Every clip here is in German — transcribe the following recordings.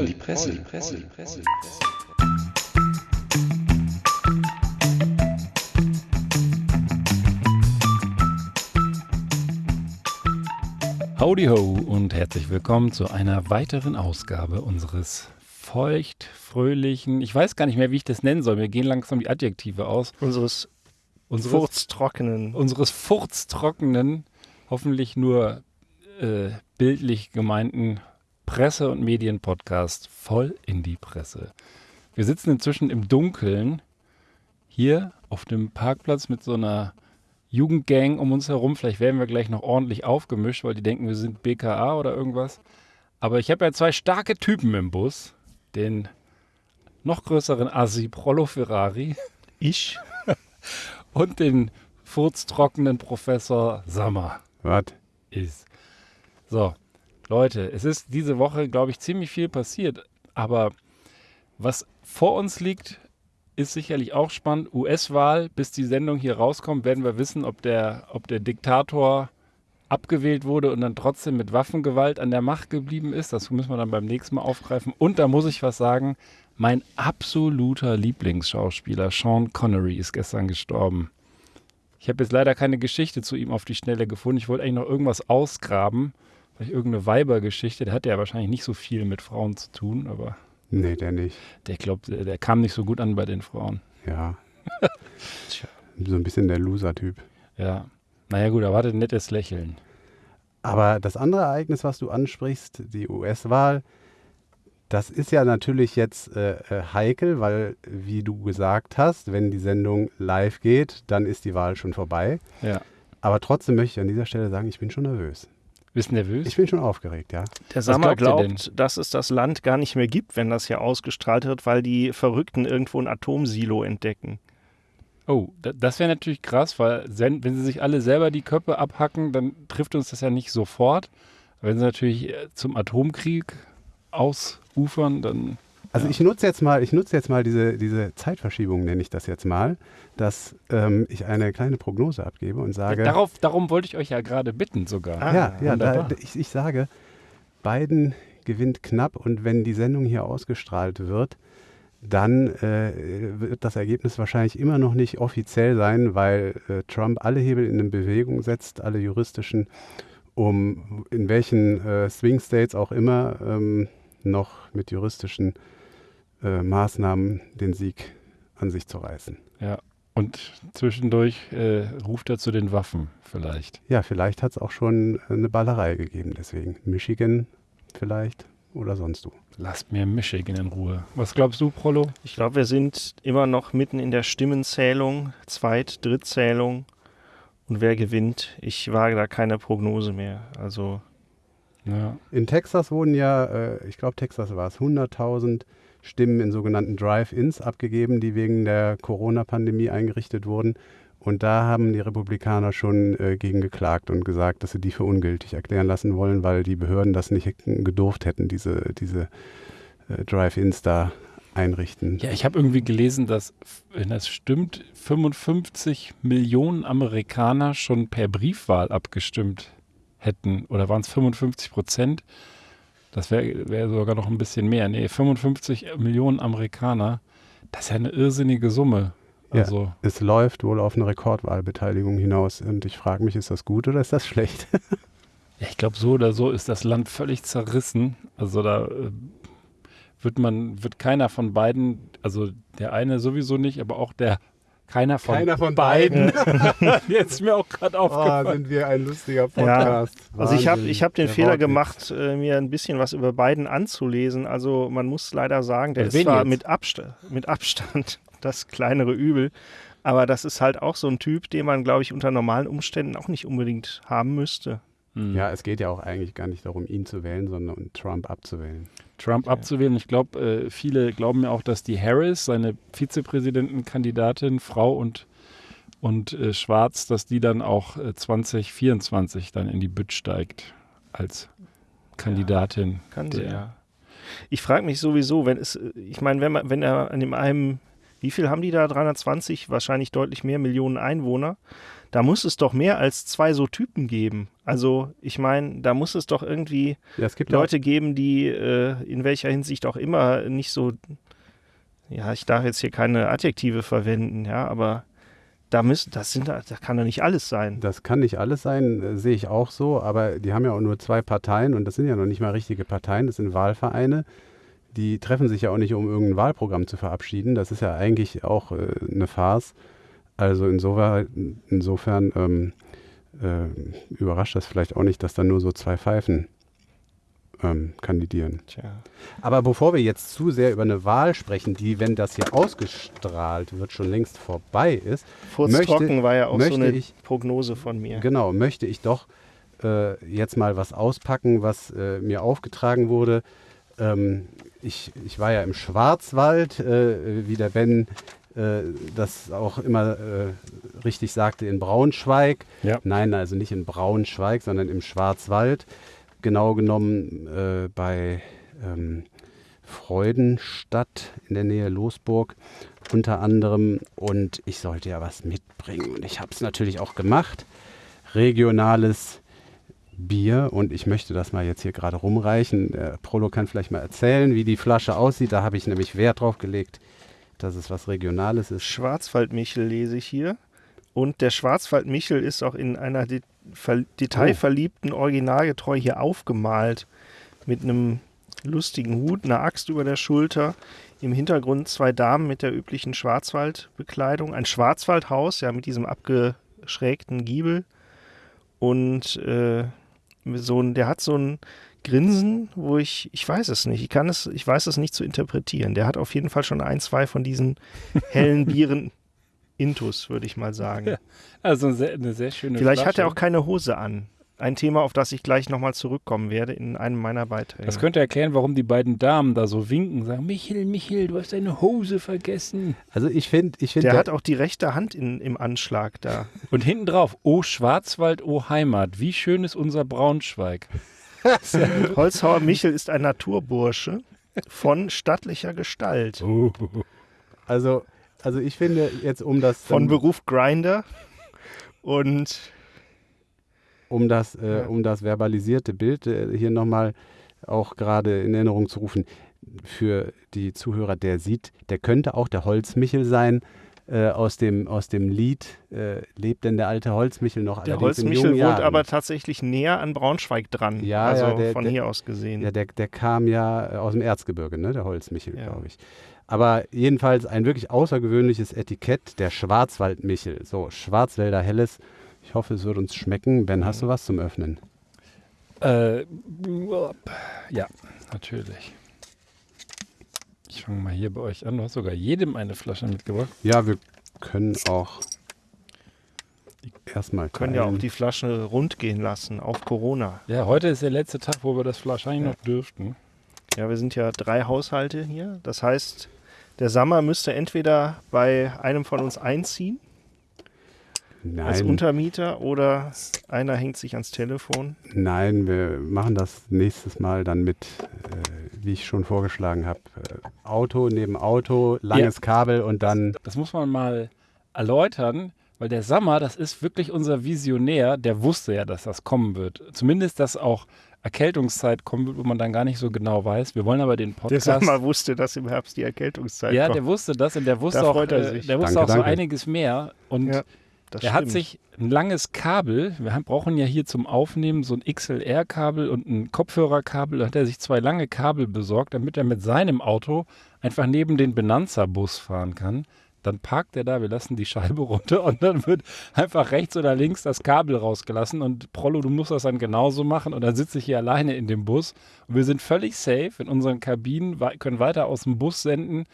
voll die Presse, die Presse, die Presse. Howdy ho und herzlich willkommen zu einer weiteren Ausgabe unseres feucht, fröhlichen, ich weiß gar nicht mehr, wie ich das nennen soll, mir gehen langsam die Adjektive aus. Unseres, Unseres, furztrockenen. unseres furztrockenen, hoffentlich nur äh, bildlich gemeinten Presse- und Medienpodcast voll in die Presse. Wir sitzen inzwischen im Dunkeln hier auf dem Parkplatz mit so einer Jugendgang um uns herum. Vielleicht werden wir gleich noch ordentlich aufgemischt, weil die denken, wir sind BKA oder irgendwas. Aber ich habe ja zwei starke Typen im Bus. Den noch größeren Assi Prollo Ferrari Ich? und den furztrockenen Professor Sammer Was? ist. So, Leute, es ist diese Woche, glaube ich, ziemlich viel passiert. Aber was vor uns liegt, ist sicherlich auch spannend. US-Wahl, bis die Sendung hier rauskommt, werden wir wissen, ob der, ob der Diktator abgewählt wurde und dann trotzdem mit Waffengewalt an der Macht geblieben ist. Das müssen wir dann beim nächsten Mal aufgreifen. Und da muss ich was sagen, mein absoluter Lieblingsschauspieler Sean Connery ist gestern gestorben. Ich habe jetzt leider keine Geschichte zu ihm auf die Schnelle gefunden. Ich wollte eigentlich noch irgendwas ausgraben. Vielleicht irgendeine Weibergeschichte. Der hatte ja wahrscheinlich nicht so viel mit Frauen zu tun, aber Nee, der nicht. der glaubt, der, der kam nicht so gut an bei den Frauen. Ja. so ein bisschen der Loser-Typ. Ja. Naja gut, er hatte ein nettes Lächeln. Aber das andere Ereignis, was du ansprichst, die US-Wahl, das ist ja natürlich jetzt äh, äh, heikel, weil, wie du gesagt hast, wenn die Sendung live geht, dann ist die Wahl schon vorbei. Ja. Aber trotzdem möchte ich an dieser Stelle sagen, ich bin schon nervös. Bist nervös? Ich bin schon aufgeregt, ja. Der Sammer glaubt glaubt, dass es das Land gar nicht mehr gibt, wenn das hier ausgestrahlt wird, weil die Verrückten irgendwo ein Atomsilo entdecken. Oh, da, das wäre natürlich krass, weil wenn sie sich alle selber die Köpfe abhacken, dann trifft uns das ja nicht sofort. Wenn sie natürlich äh, zum Atomkrieg ausufern, dann Also Ja. ich nutze jetzt mal, ich nutze jetzt mal diese, diese Zeitverschiebung, nenne ich das jetzt mal, dass ähm, ich eine kleine Prognose abgebe und sage. darauf, darum wollte ich euch ja gerade bitten sogar. Ah, ja, ja, da, wunderbar. ich, ich sage, Biden gewinnt knapp und wenn die Sendung hier ausgestrahlt wird, dann äh, wird das Ergebnis wahrscheinlich immer noch nicht offiziell sein, weil äh, Trump alle Hebel in Bewegung setzt, alle juristischen, um in welchen äh, Swing States auch immer ähm, noch mit juristischen äh, Maßnahmen den Sieg an sich zu reißen. Ja. Und zwischendurch äh, ruft er zu den Waffen vielleicht. Ja, vielleicht hat es auch schon eine Ballerei gegeben, deswegen Michigan vielleicht oder sonst wo. Lasst mir Michigan in Ruhe. Was glaubst du, Prollo? Ich glaube, wir sind immer noch mitten in der Stimmenzählung, Zweit-, Drittzählung. Und wer gewinnt? Ich wage da keine Prognose mehr. Also, Ja. In Texas wurden ja, äh, ich glaube Texas war es, 100.000 Stimmen in sogenannten Drive-Ins abgegeben, die wegen der Corona-Pandemie eingerichtet wurden. Und da haben die Republikaner schon äh, gegen geklagt und gesagt, dass sie die für ungültig erklären lassen wollen, weil die Behörden das nicht gedurft hätten, diese, diese äh, Drive-Ins da einrichten. Ja, ich habe irgendwie gelesen, dass, wenn das stimmt, 55 Millionen Amerikaner schon per Briefwahl abgestimmt hätten. Oder waren es 55 Prozent? Das wäre wär sogar noch ein bisschen mehr. Nee, 55 Millionen Amerikaner. Das ist ja eine irrsinnige Summe. Ja. Also, Es läuft wohl auf eine Rekordwahlbeteiligung hinaus. Und ich frage mich, ist das gut oder ist das schlecht? ja, ich glaube, so oder so ist das Land völlig zerrissen. Also da äh, wird man, wird keiner von beiden, also der eine sowieso nicht, aber auch der keiner von, Keiner von beiden. Jetzt ist mir auch gerade Oh, aufgefallen. sind wir ein lustiger Podcast. also ich habe ich hab den Der Fehler gemacht, äh, mir ein bisschen was über Biden anzulesen. Also man muss leider sagen, der Bei ist wen zwar jetzt? mit, Absta mit Abstand das kleinere Übel, aber das ist halt auch so ein Typ, den man, glaube ich, unter normalen Umständen auch nicht unbedingt haben müsste. Hm. Ja, es geht ja auch eigentlich gar nicht darum, ihn zu wählen, sondern um Trump abzuwählen. Trump abzuwählen. Ich glaube, äh, viele glauben ja auch, dass die Harris, seine Vizepräsidentenkandidatin, Frau und, und äh, Schwarz, dass die dann auch äh, 2024 dann in die Bütt steigt als Kandidatin. Kann sie, ja. Ich frage mich sowieso, wenn es, ich meine, wenn man, wenn er an dem einen Wie viel haben die da? 320, wahrscheinlich deutlich mehr Millionen Einwohner. Da muss es doch mehr als zwei so Typen geben. Also ich meine, da muss es doch irgendwie Ja, es gibt ja Leute geben, die äh, in welcher Hinsicht auch immer nicht so, ja, ich darf jetzt hier keine Adjektive verwenden, ja, aber da müssen, das sind, da kann doch nicht alles sein. Das kann nicht alles sein, äh, sehe ich auch so, aber die haben ja auch nur zwei Parteien und das sind ja noch nicht mal richtige Parteien, das sind Wahlvereine. Die treffen sich ja auch nicht, um irgendein Wahlprogramm zu verabschieden. Das ist ja eigentlich auch äh, eine Farce. Also insofern, insofern ähm, äh, überrascht das vielleicht auch nicht, dass da nur so zwei Pfeifen ähm, kandidieren. Tja. Aber bevor wir jetzt zu sehr über eine Wahl sprechen, die, wenn das hier ausgestrahlt wird, schon längst vorbei ist, Furztrocken war ja auch so eine ich- Prognose von mir. Genau, möchte ich doch äh, jetzt mal was auspacken, was äh, mir aufgetragen wurde. Ähm, ich, ich war ja im Schwarzwald, äh, wie der Ben äh, das auch immer äh, richtig sagte, in Braunschweig. Ja. Nein, also nicht in Braunschweig, sondern im Schwarzwald. Genau genommen äh, bei ähm, Freudenstadt in der Nähe Losburg unter anderem. Und ich sollte ja was mitbringen. Und ich habe es natürlich auch gemacht. Regionales Bier. Und ich möchte das mal jetzt hier gerade rumreichen. Der Prolo kann vielleicht mal erzählen, wie die Flasche aussieht. Da habe ich nämlich Wert drauf gelegt, dass es was Regionales ist. Schwarzwaldmichel lese ich hier. Und der Schwarzwaldmichel ist auch in einer de ver detailverliebten Originalgetreu hier aufgemalt. Mit einem lustigen Hut, einer Axt über der Schulter. Im Hintergrund zwei Damen mit der üblichen Schwarzwaldbekleidung. Ein Schwarzwaldhaus, ja, mit diesem abgeschrägten Giebel. Und äh, so ein, der hat so ein Grinsen, wo ich, ich weiß es nicht, ich kann es, ich weiß es nicht zu interpretieren. Der hat auf jeden Fall schon ein, zwei von diesen hellen Bieren Intus, würde ich mal sagen. Ja, Also eine sehr, schöne Vielleicht Flasche. hat er auch keine Hose an. Ein Thema, auf das ich gleich nochmal zurückkommen werde in einem meiner Beiträge. Das könnte erklären, warum die beiden Damen da so winken, sagen, Michel, Michel, du hast deine Hose vergessen. Also ich finde, ich finde, der hat auch die rechte Hand in, im Anschlag da. Und hinten drauf, oh Schwarzwald, oh Heimat, wie schön ist unser Braunschweig. Holzhauer Michel ist ein Naturbursche von stattlicher Gestalt. Oh. also, also ich finde jetzt, um das Von Beruf Grinder. Und um das, äh, um das verbalisierte Bild äh, hier nochmal auch gerade in Erinnerung zu rufen, für die Zuhörer, der sieht, der könnte auch der Holzmichel sein. Äh, aus, dem, aus dem Lied äh, lebt denn der alte Holzmichel noch der Holzmichel wohnt aber tatsächlich näher an Braunschweig dran. Ja, also ja, der- von der- hier aus gesehen. Ja, der, der kam ja äh, aus dem Erzgebirge, ne? der Holzmichel, Ja. glaube ich. Aber jedenfalls ein wirklich außergewöhnliches Etikett, der Schwarzwaldmichel. So, Schwarzwälder Helles. Ich hoffe, es wird uns schmecken. Ben, hast du was zum Öffnen? Äh, ja, natürlich. Ich fange mal hier bei euch an. Du hast sogar jedem eine Flasche mitgebracht. Ja, wir können auch erstmal können ja auch die Flasche rund gehen lassen auf Corona. Ja, heute ist der letzte Tag, wo wir das wahrscheinlich noch dürften. Ja, wir sind ja drei Haushalte hier. Das heißt, der Sammer müsste entweder bei einem von uns einziehen als Nein, Untermieter oder einer hängt sich ans Telefon. nein, wir machen das nächstes Mal dann mit, äh, wie ich schon vorgeschlagen habe, äh, Auto neben Auto, langes Kabel und dann Das muss man mal erläutern, weil der Sammer, das ist wirklich unser Visionär, der wusste ja, dass das kommen wird. Zumindest, dass auch Erkältungszeit kommen wird, wo man dann gar nicht so genau weiß. Wir wollen aber den Der Podcast. Sammer wusste, dass im Herbst die Erkältungszeit ja, kommt. der wusste das und der wusste Da auch, äh, der wusste Danke, auch so danke. einiges mehr. Und Ja, das er hat stimmt. sich ein langes Kabel, wir haben, brauchen ja hier zum Aufnehmen so ein XLR-Kabel und ein Kopfhörerkabel, da hat er sich zwei lange Kabel besorgt, damit er mit seinem Auto einfach neben den Benanza-Bus fahren kann. Dann parkt er da, wir lassen die Scheibe runter und dann wird einfach rechts oder links das Kabel rausgelassen und Prollo, du musst das dann genauso machen und dann sitze ich hier alleine in dem Bus und wir sind völlig safe in unseren Kabinen, können weiter aus dem Bus senden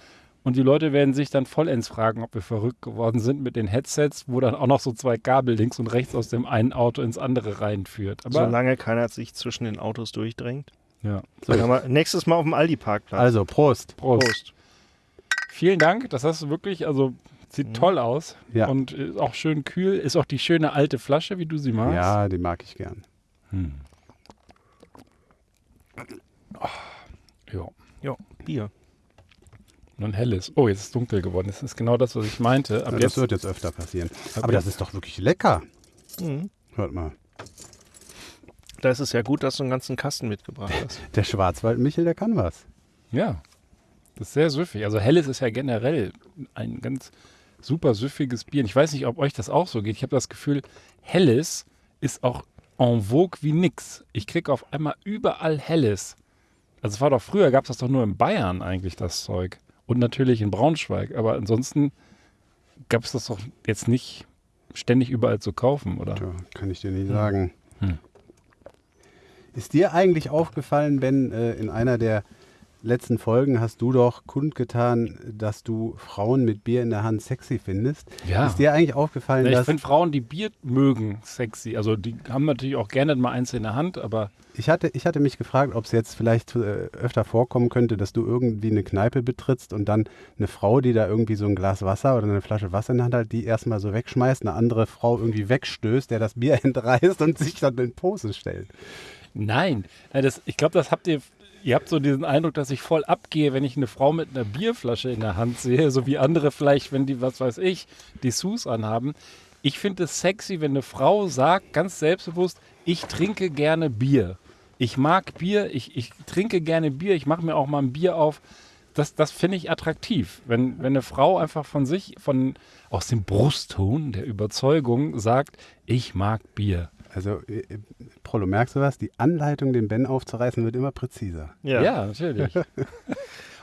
und die Leute werden sich dann vollends fragen, ob wir verrückt geworden sind mit den Headsets, wo dann auch noch so zwei Kabel links und rechts aus dem einen Auto ins andere reinführt. Aber Solange keiner sich zwischen den Autos durchdrängt. ja. So, kann man nächstes Mal auf dem Aldi-Parkplatz. also Prost. Prost. Vielen Dank, das hast du wirklich, also sieht Mhm. toll aus Ja. und ist auch schön kühl. Ist auch die schöne alte Flasche, wie du sie magst. Ja, die mag ich gern. Hm. Ja. Ja, Bier. Und ein helles. Oh, jetzt ist es dunkel geworden. Das ist genau das, was ich meinte. Ja, Aber das wird jetzt öfter passieren. ab Aber das ist doch wirklich lecker. Mhm. Hört mal. Da ist es ja gut, dass du einen ganzen Kasten mitgebracht hast. Der Schwarzwald-Michel, der kann was. Ja, das ist sehr süffig. Also helles ist ja generell ein ganz super süffiges Bier. Und ich weiß nicht, ob euch das auch so geht. Ich habe das Gefühl, helles ist auch en vogue wie nix. Ich kriege auf einmal überall helles. Also es war doch früher, gab es das doch nur in Bayern eigentlich, das Zeug. Und natürlich in Braunschweig. Aber ansonsten gab es das doch jetzt nicht ständig überall zu kaufen, oder? Tja, kann ich dir nicht sagen. Hm. Ist dir eigentlich aufgefallen, Ben, äh, in einer der letzten Folgen hast du doch kundgetan, dass du Frauen mit Bier in der Hand sexy findest? Ja. Ist dir eigentlich aufgefallen, Ja, ich dass finde Frauen, die Bier mögen, sexy. Also die haben natürlich auch gerne mal eins in der Hand, aber ich hatte, ich hatte mich gefragt, ob es jetzt vielleicht äh, öfter vorkommen könnte, dass du irgendwie eine Kneipe betrittst und dann eine Frau, die da irgendwie so ein Glas Wasser oder eine Flasche Wasser in der Hand hat, die erstmal so wegschmeißt, eine andere Frau irgendwie wegstößt, der das Bier entreißt und sich dann in Pose stellt. Nein, Nein, das, ich glaube, das habt ihr. Ihr habt so diesen Eindruck, dass ich voll abgehe, wenn ich eine Frau mit einer Bierflasche in der Hand sehe, so wie andere vielleicht, wenn die, was weiß ich, die Sus anhaben. Ich finde es sexy, wenn eine Frau sagt, ganz selbstbewusst, ich trinke gerne Bier. Ich mag Bier, ich, ich trinke gerne Bier, ich mache mir auch mal ein Bier auf. Das, das finde ich attraktiv. Wenn, wenn eine Frau einfach von sich, von, aus dem Brustton der Überzeugung sagt, ich mag Bier. Also, äh, äh, Prollo, merkst du was? Die Anleitung, den Ben aufzureißen, wird immer präziser. Ja, natürlich.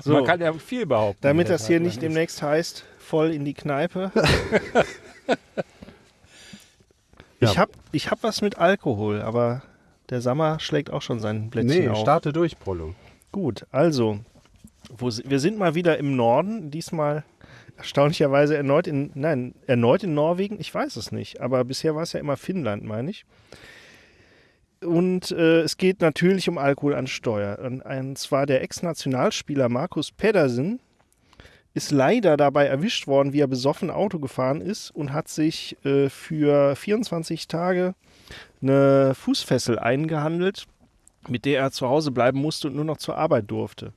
So. Man kann ja viel behaupten. Damit das hier nicht demnächst heißt, voll in die Kneipe. Ja. Ich habe ich hab was mit Alkohol, aber der Sammer schlägt auch schon sein Blättchen Nee, auf. starte durch, Prollo. Gut, also, wo, wir sind mal wieder im Norden, diesmal erstaunlicherweise erneut in, nein, erneut in Norwegen, ich weiß es nicht, aber bisher war es ja immer Finnland, meine ich. Und äh, es geht natürlich um Alkohol an Steuer. Und, und zwar der Ex-Nationalspieler Markus Pedersen ist leider dabei erwischt worden, wie er besoffen Auto gefahren ist und hat sich äh, für 24 Tage eine Fußfessel eingehandelt, mit der er zu Hause bleiben musste und nur noch zur Arbeit durfte.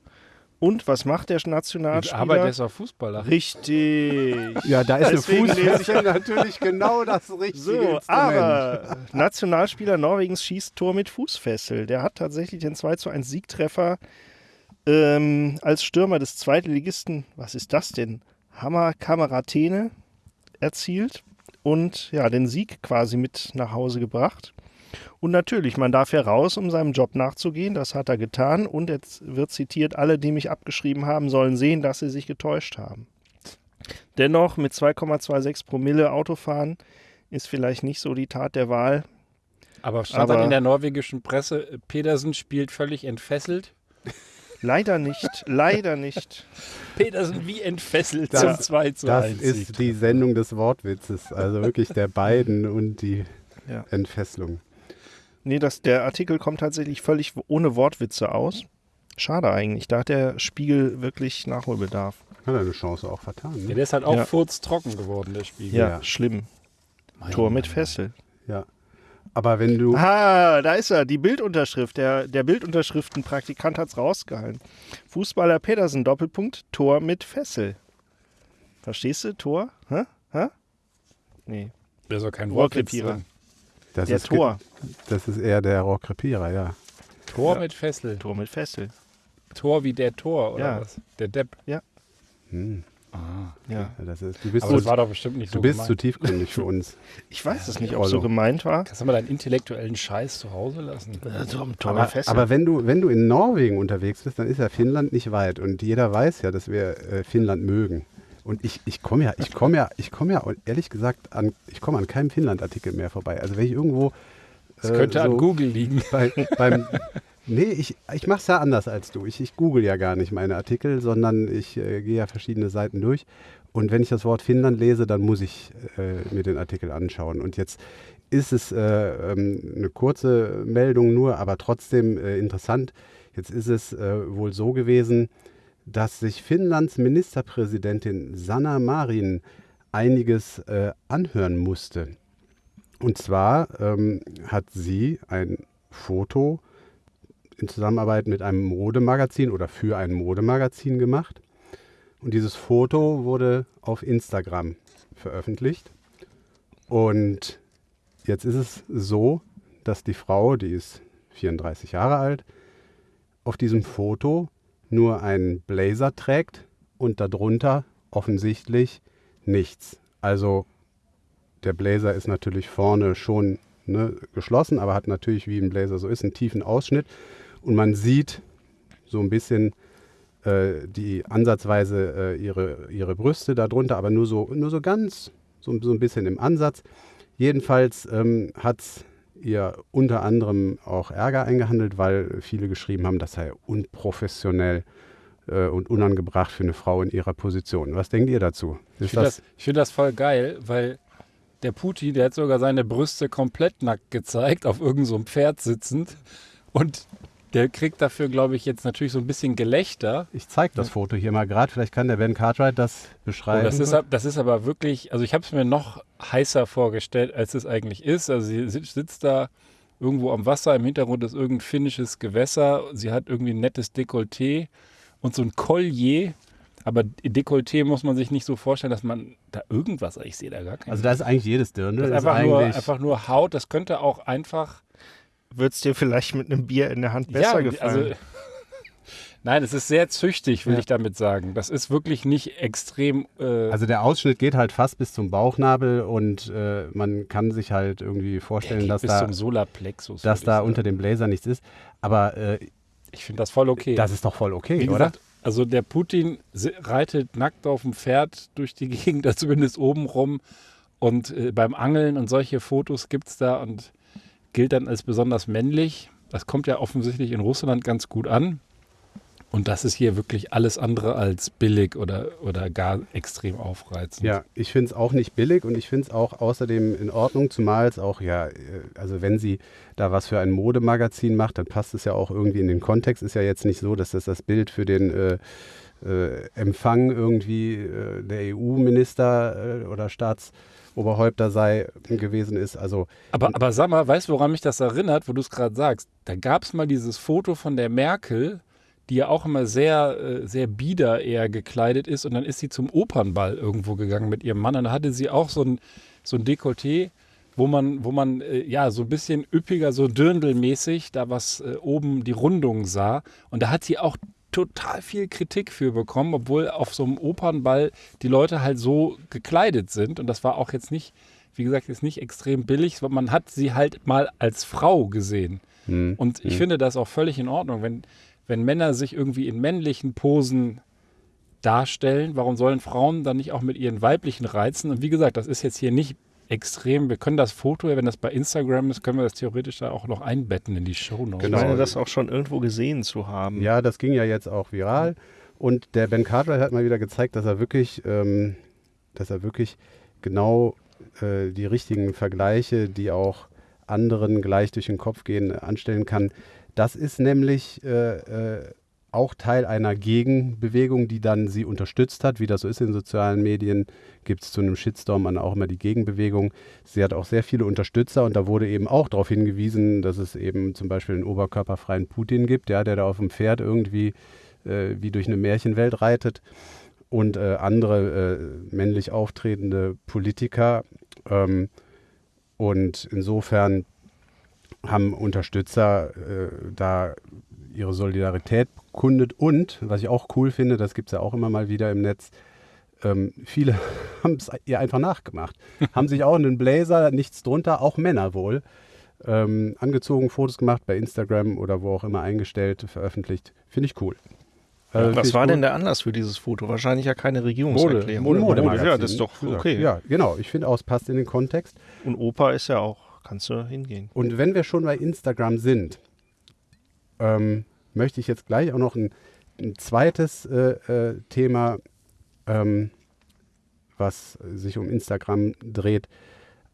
Und was macht der Ich Nationalspieler? arbeite ist auch Fußballer. Richtig. Ja, da ist Deswegen eine lese Fußfessel natürlich genau das richtige So, Instrument. aber Nationalspieler Norwegens schießt Tor mit Fußfessel. Der hat tatsächlich den 2 zu 1 Siegtreffer ähm, als Stürmer des Zweitligisten, was ist das denn? Hammer Kameratene erzielt und ja, den Sieg quasi mit nach Hause gebracht. Und natürlich, man darf heraus, um seinem Job nachzugehen. Das hat er getan. Und jetzt wird zitiert, alle, die mich abgeschrieben haben, sollen sehen, dass sie sich getäuscht haben. Dennoch mit 2,26 Promille Autofahren ist vielleicht nicht so die Tat der Wahl. Aber stand Aber- dann in der norwegischen Presse, Pedersen spielt völlig entfesselt. Leider nicht, leider nicht. Pedersen wie entfesselt Das- zum 2 zu Das 1 ist Sieg. die Sendung des Wortwitzes. Also wirklich der beiden und die Ja. Entfesselung. Nee, das, der Artikel kommt tatsächlich völlig ohne Wortwitze aus. Schade eigentlich. Da hat der Spiegel wirklich Nachholbedarf. Hat er eine Chance auch vertan. Ja, Ne? der ist halt auch Ja. furztrocken geworden, der Spiegel. Ja, Ja. schlimm. Mein Tor mit. Fessel. Ja. Aber wenn du. Ah, da ist er, die Bildunterschrift. Der, der Bildunterschriftenpraktikant hat es rausgehalten. Fußballer Pedersen, Doppelpunkt, Tor mit Fessel. Verstehst du? Tor? Hä? Hä? Nee, Da ist auch kein Wortwitz Rohrkrepierer. Das der ist, Tor. Das ist eher der Rohrkrepierer, ja. Tor Ja. mit Fessel. Tor mit Fessel. Tor wie der Tor, oder Ja. was? Der Depp. Hm. Ah. Ja. Ja, Das ist, du bist, Aber so, das war doch bestimmt nicht du so bist zu gemeint. tiefgründig für uns. Ich weiß es nicht, Ja, ob so Rollo. gemeint war. Kannst du mal deinen intellektuellen Scheiß zu Hause lassen? Tor Aber, aber wenn, du, wenn du in Norwegen unterwegs bist, dann ist ja Finnland nicht weit. Und jeder weiß ja, dass wir äh, Finnland mögen. Und ich, ich komme ja, ich komme ja, ich komme ja, ehrlich gesagt, an, ich komme an keinem Finnland-Artikel mehr vorbei. Also wenn ich irgendwo. Das äh, könnte an so Google liegen. bei, beim, nee, ich, ich mache es ja anders als du. Ich, ich google ja gar nicht meine Artikel, sondern ich äh, gehe ja verschiedene Seiten durch. Und wenn ich das Wort Finnland lese, dann muss ich äh, mir den Artikel anschauen. Und jetzt ist es äh, ähm, eine kurze Meldung nur, aber trotzdem äh, interessant. Jetzt ist es äh, wohl so gewesen, dass sich Finnlands Ministerpräsidentin Sanna Marin einiges äh, anhören musste. Und zwar ähm, hat sie ein Foto in Zusammenarbeit mit einem Modemagazin oder für ein Modemagazin gemacht. Und dieses Foto wurde auf Instagram veröffentlicht. Und jetzt ist es so, dass die Frau, die ist 34 Jahre alt, auf diesem Foto nur einen Blazer trägt und darunter offensichtlich nichts. Also der Blazer ist natürlich vorne schon ne, geschlossen, aber hat natürlich, wie ein Blazer so ist, einen tiefen Ausschnitt. Und man sieht so ein bisschen äh, die ansatzweise äh, ihre, ihre Brüste darunter, aber nur so, nur so ganz, so, so ein bisschen im Ansatz. Jedenfalls ähm, hat ihr unter anderem auch Ärger eingehandelt, weil viele geschrieben haben, das sei unprofessionell äh, und unangebracht für eine Frau in ihrer Position. Was denkt ihr dazu? Ich Ist finde das, das, ich find das voll geil, weil der Putin, der hat sogar seine Brüste komplett nackt gezeigt, auf irgendeinem so Pferd sitzend. Und der kriegt dafür, glaube ich, jetzt natürlich so ein bisschen Gelächter. ich zeige das Foto hier mal gerade, vielleicht kann der Ben Cartwright das Oh, beschreiben. das, ist, das ist aber wirklich, also ich habe es mir noch heißer vorgestellt, als es eigentlich ist. Also sie sitzt, da irgendwo am Wasser, im Hintergrund ist irgendein finnisches Gewässer. Sie hat irgendwie ein nettes Dekolleté und so ein Collier. Aber Dekolleté muss man sich nicht so vorstellen, dass man da irgendwas, ich sehe da gar keinen. also da ist eigentlich jedes Dirndl. das ist einfach, nur, einfach nur Haut. Das könnte auch einfach. Wird es dir vielleicht mit einem Bier in der Hand besser gefallen? Also, nein, es ist sehr züchtig, will Ja. ich damit sagen. Das ist wirklich nicht extrem. Äh, Also der Ausschnitt geht halt fast bis zum Bauchnabel und äh, man kann sich halt irgendwie vorstellen, dass bis da, zum Solarplexus. dass da unter dem Blazer nichts ist. Aber äh, Ich finde das voll okay. das ist doch voll okay, Wie oder? gesagt, also der Putin reitet nackt auf dem Pferd durch die Gegend, da zumindest oben rum. Und äh, beim Angeln und solche Fotos gibt es da und gilt dann als besonders männlich. Das kommt ja offensichtlich in Russland ganz gut an. Und das ist hier wirklich alles andere als billig oder, oder gar extrem aufreizend. Ja, ich finde es auch nicht billig und ich finde es auch außerdem in Ordnung, zumal es auch, ja, äh, also wenn sie da was für ein Modemagazin macht, dann passt es ja auch irgendwie in den Kontext. Ist ja jetzt nicht so, dass das das Bild für den äh, äh, Empfang irgendwie äh, der EU-Minister äh, oder Staatsoberhäupter sei gewesen ist. Also Aber, aber sag mal, weißt du, woran mich das erinnert, wo du es gerade sagst? Da gab es mal dieses Foto von der Merkel, die ja auch immer sehr, äh, sehr bieder eher gekleidet ist. Und dann ist sie zum Opernball irgendwo gegangen mit ihrem Mann. Und da hatte sie auch so ein, so ein Dekolleté, wo man, wo man äh, ja so ein bisschen üppiger, so dirndlmäßig da was äh, oben die Rundung sah. Und da hat sie auch total viel Kritik für bekommen, obwohl auf so einem Opernball die Leute halt so gekleidet sind. Und das war auch jetzt nicht, wie gesagt, jetzt nicht extrem billig. Man hat sie halt mal als Frau gesehen. hm, Und ich hm. finde das auch völlig in Ordnung, wenn, wenn Männer sich irgendwie in männlichen Posen darstellen, warum sollen Frauen dann nicht auch mit ihren weiblichen Reizen? Und wie gesagt, das ist jetzt hier nicht extrem. Wir können das Foto, wenn das bei Instagram ist, können wir das theoretisch da auch noch einbetten in die Show Notes. Ich Genau. meine, das auch schon irgendwo gesehen zu haben. Ja, das ging ja jetzt auch viral. Und der Ben Cartwright hat mal wieder gezeigt, dass er wirklich, ähm, dass er wirklich genau äh, die richtigen Vergleiche, die auch anderen gleich durch den Kopf gehen, anstellen kann. Das ist nämlich äh, äh, auch Teil einer Gegenbewegung, die dann sie unterstützt hat. Wie das so ist in sozialen Medien, gibt es zu einem Shitstorm dann auch immer die Gegenbewegung. Sie hat auch sehr viele Unterstützer und da wurde eben auch darauf hingewiesen, dass es eben zum Beispiel einen oberkörperfreien Putin gibt, ja, der da auf dem Pferd irgendwie äh, wie durch eine Märchenwelt reitet und äh, andere äh, männlich auftretende Politiker. Ähm, und insofern haben Unterstützer äh, da ihre Solidarität bekundet. Und, was ich auch cool finde, das gibt es ja auch immer mal wieder im Netz, ähm, viele haben es ihr einfach nachgemacht. haben sich auch einen Blazer, nichts drunter, auch Männer wohl, ähm, angezogen, Fotos gemacht, bei Instagram oder wo auch immer eingestellt, veröffentlicht. Finde ich cool. Äh, Was war gut. denn der Anlass für dieses Foto? Wahrscheinlich ja keine Regierungserklärung. Mode, Mode, Modemagazin. Ja, das ist doch okay. Ja, genau. Ich finde auch, es passt in den Kontext. Und Opa ist ja auch, kannst du hingehen. Und wenn wir schon bei Instagram sind, ähm, möchte ich jetzt gleich auch noch ein, ein zweites äh, äh, Thema, ähm, was sich um Instagram dreht,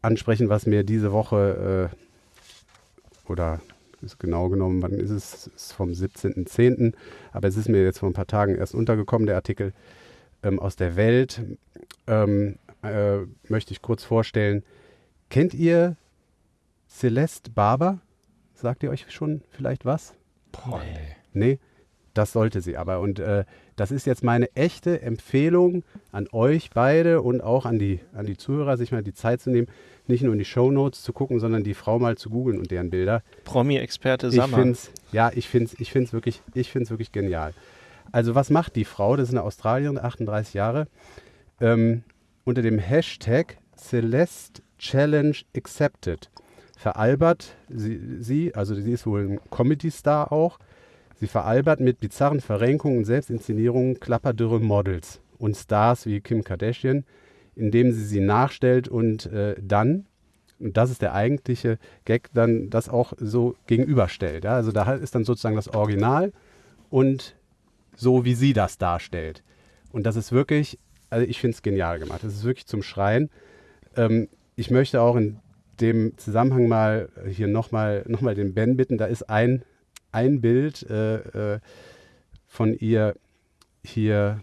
ansprechen, was mir diese Woche äh, oder ist genau genommen, wann ist es? Ist vom 17.10., aber es ist mir jetzt vor ein paar Tagen erst untergekommen, der Artikel ähm, aus der Welt. Ähm, äh, möchte ich kurz vorstellen. Kennt ihr Celeste Barber? Sagt ihr euch schon vielleicht was? Boah, nee. Nee, das sollte sie aber. Und äh, Das ist jetzt meine echte Empfehlung an euch beide und auch an die, an die Zuhörer, sich mal die Zeit zu nehmen, nicht nur in die Shownotes zu gucken, sondern die Frau mal zu googeln und deren Bilder. Promi-Experte Ich Sammer. find's, ja, ich finde es ich find's wirklich, ich find's wirklich genial. Also was macht die Frau? Das ist eine Australierin, 38 Jahre. Ähm, unter dem Hashtag Celeste Challenge Accepted veralbert sie, sie, also sie ist wohl ein Comedy-Star auch, sie veralbert mit bizarren Verrenkungen und Selbstinszenierungen klapperdürre Models und Stars wie Kim Kardashian, indem sie sie nachstellt und äh, dann, und das ist der eigentliche Gag, dann das auch so gegenüberstellt. Ja? Also da ist dann sozusagen das Original und so, wie sie das darstellt. Und das ist wirklich, also ich finde es genial gemacht. Das ist wirklich zum Schreien. Ähm, ich möchte auch in dem Zusammenhang mal hier nochmal noch mal den Ben bitten. Da ist ein, ein Bild äh, äh, von ihr hier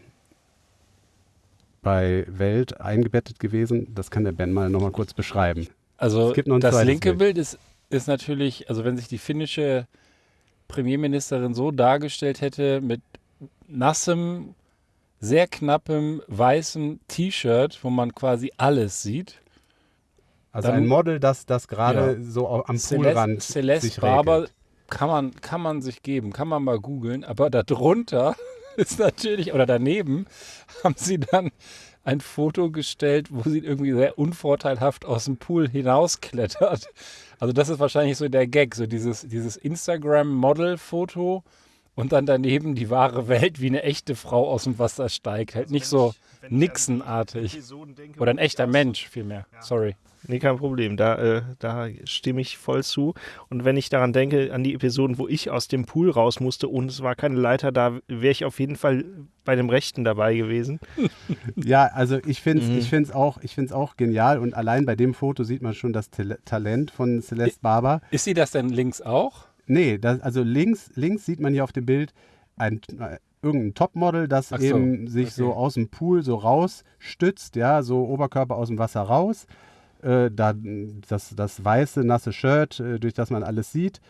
bei Welt eingebettet gewesen. Das kann der Ben mal nochmal kurz beschreiben. Also das linke Bild. Bild ist, ist natürlich, also wenn sich die finnische Premierministerin so dargestellt hätte mit nassem, sehr knappem, weißem T-Shirt, wo man quasi alles sieht. Also Dann- ein Model, das, das gerade so au- am Poolrand Celeste, Celeste sich Barber regelt. kann man, kann man sich geben, kann man mal googeln, aber darunter ist natürlich, oder daneben haben sie dann ein Foto gestellt, wo sie irgendwie sehr unvorteilhaft aus dem Pool hinausklettert. Also das ist wahrscheinlich so der Gag, so dieses, dieses Instagram-Model-Foto und dann daneben die wahre Welt, wie eine echte Frau aus dem Wasser steigt. Halt nicht so Nixon-artig. Oder ein echter Mensch vielmehr. Sorry. Nee, kein Problem. Da, äh, da stimme ich voll zu. Und wenn ich daran denke, an die Episoden, wo ich aus dem Pool raus musste und es war keine Leiter da, wäre ich auf jeden Fall bei dem Rechten dabei gewesen. Ja, also ich finde es Mhm. ich find's auch, ich find's auch genial und allein bei dem Foto sieht man schon das Tal Talent von Celeste Barber. Ist sie das denn links auch? Nee, das, also links, links sieht man hier auf dem Bild ein, äh, irgendein Topmodel, das so, eben sich okay. so aus dem Pool so rausstützt, ja, so Oberkörper aus dem Wasser raus. Äh, da, das, das weiße, nasse Shirt, äh, durch das man alles sieht.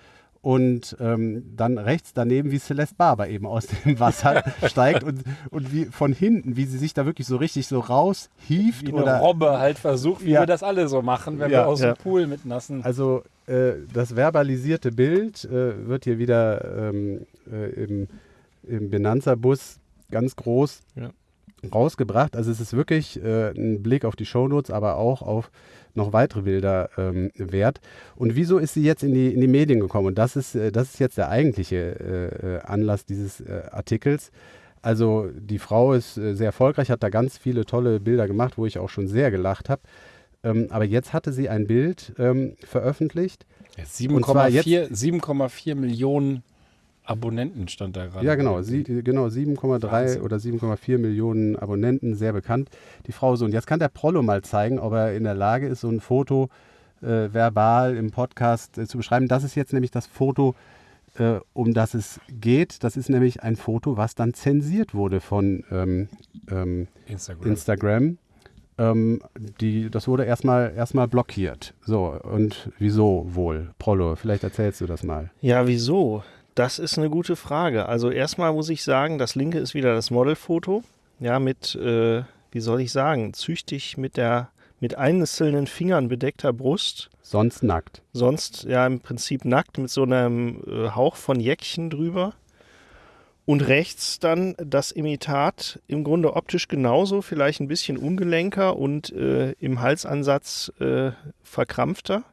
Und ähm, dann rechts daneben, wie Celeste Barber eben aus dem Wasser steigt und, und wie von hinten, wie sie sich da wirklich so richtig so raushieft. Wie eine oder, Robbe halt versucht, wie Ja. wir das alle so machen, wenn Ja, wir aus ja. dem Pool mit nassen. Also äh, das verbalisierte Bild äh, wird hier wieder ähm, äh, im, im Benanza-Bus ganz groß rausgebracht. Also es ist wirklich äh, ein Blick auf die Shownotes, aber auch auf noch weitere Bilder ähm, wert. Und wieso ist sie jetzt in die, in die Medien gekommen? Und das ist, äh, das ist jetzt der eigentliche äh, äh, Anlass dieses äh, Artikels. Also die Frau ist äh, sehr erfolgreich, hat da ganz viele tolle Bilder gemacht, wo ich auch schon sehr gelacht habe. Ähm, aber jetzt hatte sie ein Bild ähm, veröffentlicht. Und zwar 7,4 7,4 Millionen Abonnenten stand da gerade. Ja, genau, sie, genau 7,3 Wahnsinn. oder 7,4 Millionen Abonnenten, sehr bekannt. Die Frau so. Und jetzt kann der Prollo mal zeigen, ob er in der Lage ist, so ein Foto äh, verbal im Podcast äh, zu beschreiben. Das ist jetzt nämlich das Foto, äh, um das es geht. Das ist nämlich ein Foto, was dann zensiert wurde von ähm, ähm, Instagram. Instagram. Ähm, die, das wurde erstmal erstmal blockiert. So, und wieso wohl? Prollo, vielleicht erzählst du das mal. Ja, wieso? Das ist eine gute Frage. Also erstmal muss ich sagen, das linke ist wieder das Modelfoto. Ja, mit, äh, wie soll ich sagen, züchtig mit der mit einzelnen Fingern bedeckter Brust. Sonst nackt. Sonst ja im Prinzip nackt mit so einem äh, Hauch von Jäckchen drüber. Und rechts dann das Imitat, im Grunde optisch genauso, vielleicht ein bisschen ungelenker und äh, im Halsansatz äh, verkrampfter.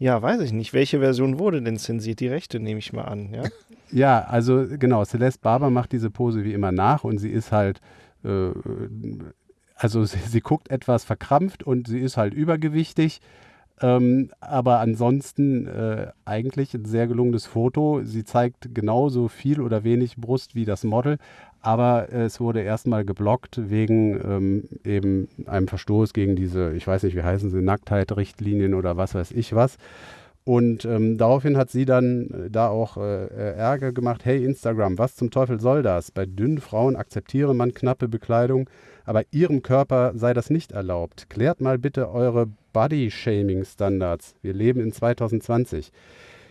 Ja, weiß ich nicht. Welche Version wurde denn zensiert? Die rechte nehme ich mal an. Ja? Ja, also genau, Celeste Barber macht diese Pose wie immer nach und sie ist halt, äh, also sie, sie guckt etwas verkrampft und sie ist halt übergewichtig. Ähm, aber ansonsten äh, eigentlich ein sehr gelungenes Foto. Sie zeigt genauso viel oder wenig Brust wie das Model, aber es wurde erstmal geblockt wegen ähm, eben einem Verstoß gegen diese, ich weiß nicht, wie heißen sie, Nacktheit-Richtlinien oder was weiß ich was. Und ähm, daraufhin hat sie dann äh, da auch äh, äh, Ärger gemacht. Hey Instagram, was zum Teufel soll das? Bei dünnen Frauen akzeptiere man knappe Bekleidung, aber ihrem Körper sei das nicht erlaubt. Klärt mal bitte eure Body-Shaming-Standards. Wir leben in 2020.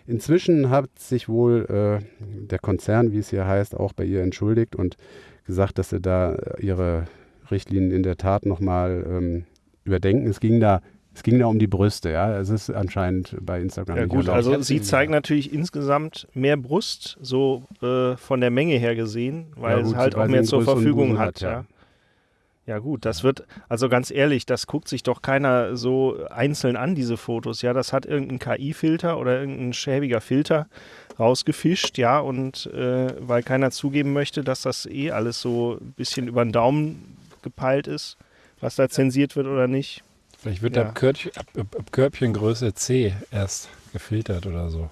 Inzwischen hat sich wohl äh, der Konzern, wie es hier heißt, auch bei ihr entschuldigt und gesagt, dass sie da äh, ihre Richtlinien in der Tat nochmal ähm, überdenken. Es ging da es ging da um die Brüste, ja. Es ist anscheinend bei Instagram Ja gut, also sie zeigen natürlich insgesamt mehr Brust, so äh, von der Menge her gesehen, weil Ja, gut, es halt auch mehr zur Verfügung hat. hat, ja. ja. Ja gut, das wird, also ganz ehrlich, das guckt sich doch keiner so einzeln an, diese Fotos. Ja, das hat irgendein KI-Filter oder irgendein schäbiger Filter rausgefischt, ja, und äh, weil keiner zugeben möchte, dass das eh alles so ein bisschen über den Daumen gepeilt ist, was da zensiert wird oder nicht. Vielleicht wird Ja. ab, Körbchen, ab, ab, ab Körbchengröße C erst gefiltert oder so.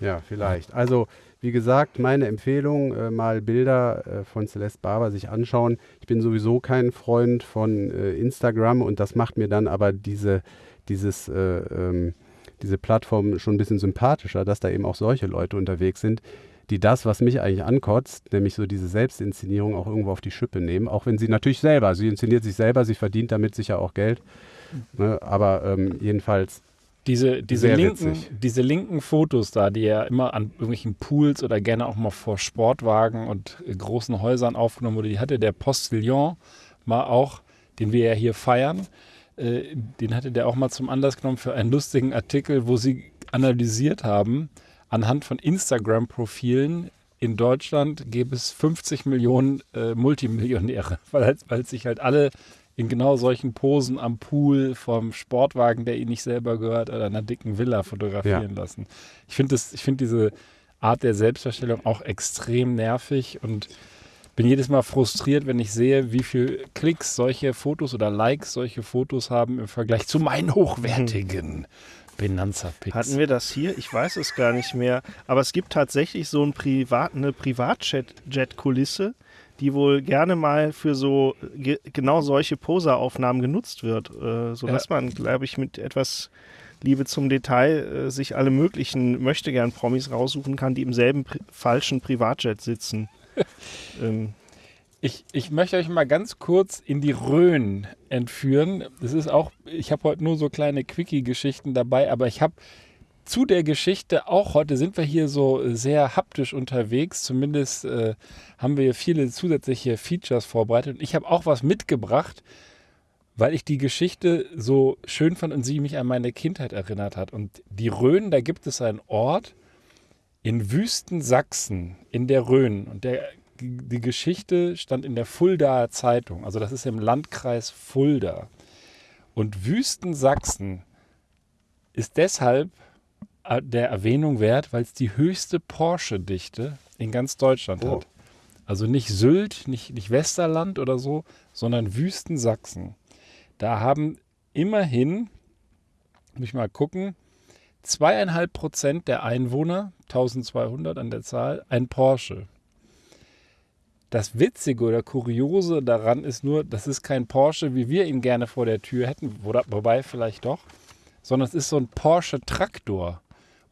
Ja, vielleicht. Also, wie gesagt, meine Empfehlung, äh, mal Bilder äh, von Celeste Barber sich anschauen. Ich bin sowieso kein Freund von äh, Instagram und das macht mir dann aber diese, dieses, äh, ähm, diese Plattform schon ein bisschen sympathischer, dass da eben auch solche Leute unterwegs sind, die das, was mich eigentlich ankotzt, nämlich so diese Selbstinszenierung auch irgendwo auf die Schippe nehmen. Auch wenn sie natürlich selber, sie inszeniert sich selber, sie verdient damit sicher auch Geld. Ne? Aber ähm, jedenfalls Diese, diese, Sehr linken, witzig. diese linken Fotos da, die er immer an irgendwelchen Pools oder gerne auch mal vor Sportwagen und äh, großen Häusern aufgenommen wurde, die hatte der Postillon mal auch, den wir ja hier feiern, äh, den hatte der auch mal zum Anlass genommen für einen lustigen Artikel, wo sie analysiert haben, anhand von Instagram-Profilen in Deutschland gäbe es 50 Millionen äh, Multimillionäre, weil, weil sich halt alle in genau solchen Posen am Pool vom Sportwagen, der ihnen nicht selber gehört, oder einer dicken Villa fotografieren lassen. Ich finde finde diese Art der Selbstdarstellung auch extrem nervig und bin jedes Mal frustriert, wenn ich sehe, wie viel Klicks solche Fotos oder Likes solche Fotos haben im Vergleich zu meinen hochwertigen Benanza-Pics. Hatten wir das hier? Ich weiß es gar nicht mehr. Aber es gibt tatsächlich so ein Privat, eine Privatjet-Kulisse, die wohl gerne mal für so ge genau solche Poseraufnahmen genutzt wird, äh, sodass man, glaube ich, mit etwas Liebe zum Detail äh, sich alle möglichen Möchtegern-Promis raussuchen kann, die im selben pri falschen Privatjet sitzen. ähm, Ich, ich möchte euch mal ganz kurz in die Rhön entführen. Das ist auch, ich habe heute nur so kleine Quickie-Geschichten dabei, aber ich habe zu der Geschichte auch heute sind wir hier so sehr haptisch unterwegs. Zumindest äh, haben wir viele zusätzliche Features vorbereitet. Und ich habe auch was mitgebracht, weil ich die Geschichte so schön fand und sie mich an meine Kindheit erinnert hat. Und die Rhön, da gibt es einen Ort in Wüstensachsen in der Rhön. Und der, die Geschichte stand in der Fuldaer Zeitung. Also das ist im Landkreis Fulda. Und Wüstensachsen ist deshalb äh, der Erwähnung wert, weil es die höchste Porsche-Dichte in ganz Deutschland Oh. hat. Also nicht Sylt, nicht, nicht Westerland oder so, sondern Wüstensachsen. Da haben immerhin, muss ich mal gucken, zweieinhalb Prozent der Einwohner, 1200 an der Zahl, ein Porsche. Das Witzige oder Kuriose daran ist nur, das ist kein Porsche, wie wir ihn gerne vor der Tür hätten, wo- wobei vielleicht doch, sondern es ist so ein Porsche Traktor.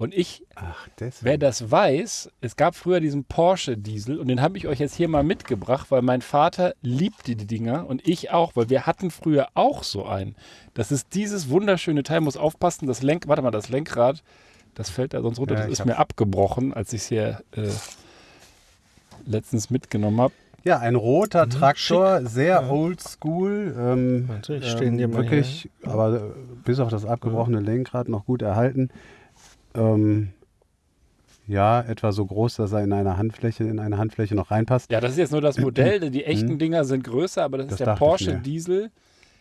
Und ich Ach. Wer das weiß, es gab früher diesen Porsche Diesel und den habe ich euch jetzt hier mal mitgebracht, weil mein Vater liebte die Dinger und ich auch, weil wir hatten früher auch so einen. Das ist dieses wunderschöne Teil, muss aufpassen, das Lenk, warte mal, das Lenkrad, das fällt da sonst runter, Ja, das ist mir abgebrochen, als ich es hier äh, letztens mitgenommen habe. Ja, ein roter Mhm, Traktor, sehr oldschool. Ähm, Warte, ich stell ihn dir mal wirklich, aber äh, bis auf das abgebrochene Lenkrad noch gut erhalten. Ähm, ja, etwa so groß, dass er in eine Handfläche, in eine Handfläche noch reinpasst. Ja, das ist jetzt nur das Modell, die echten Dinger sind größer, aber das, Das ist der Porsche. Diesel.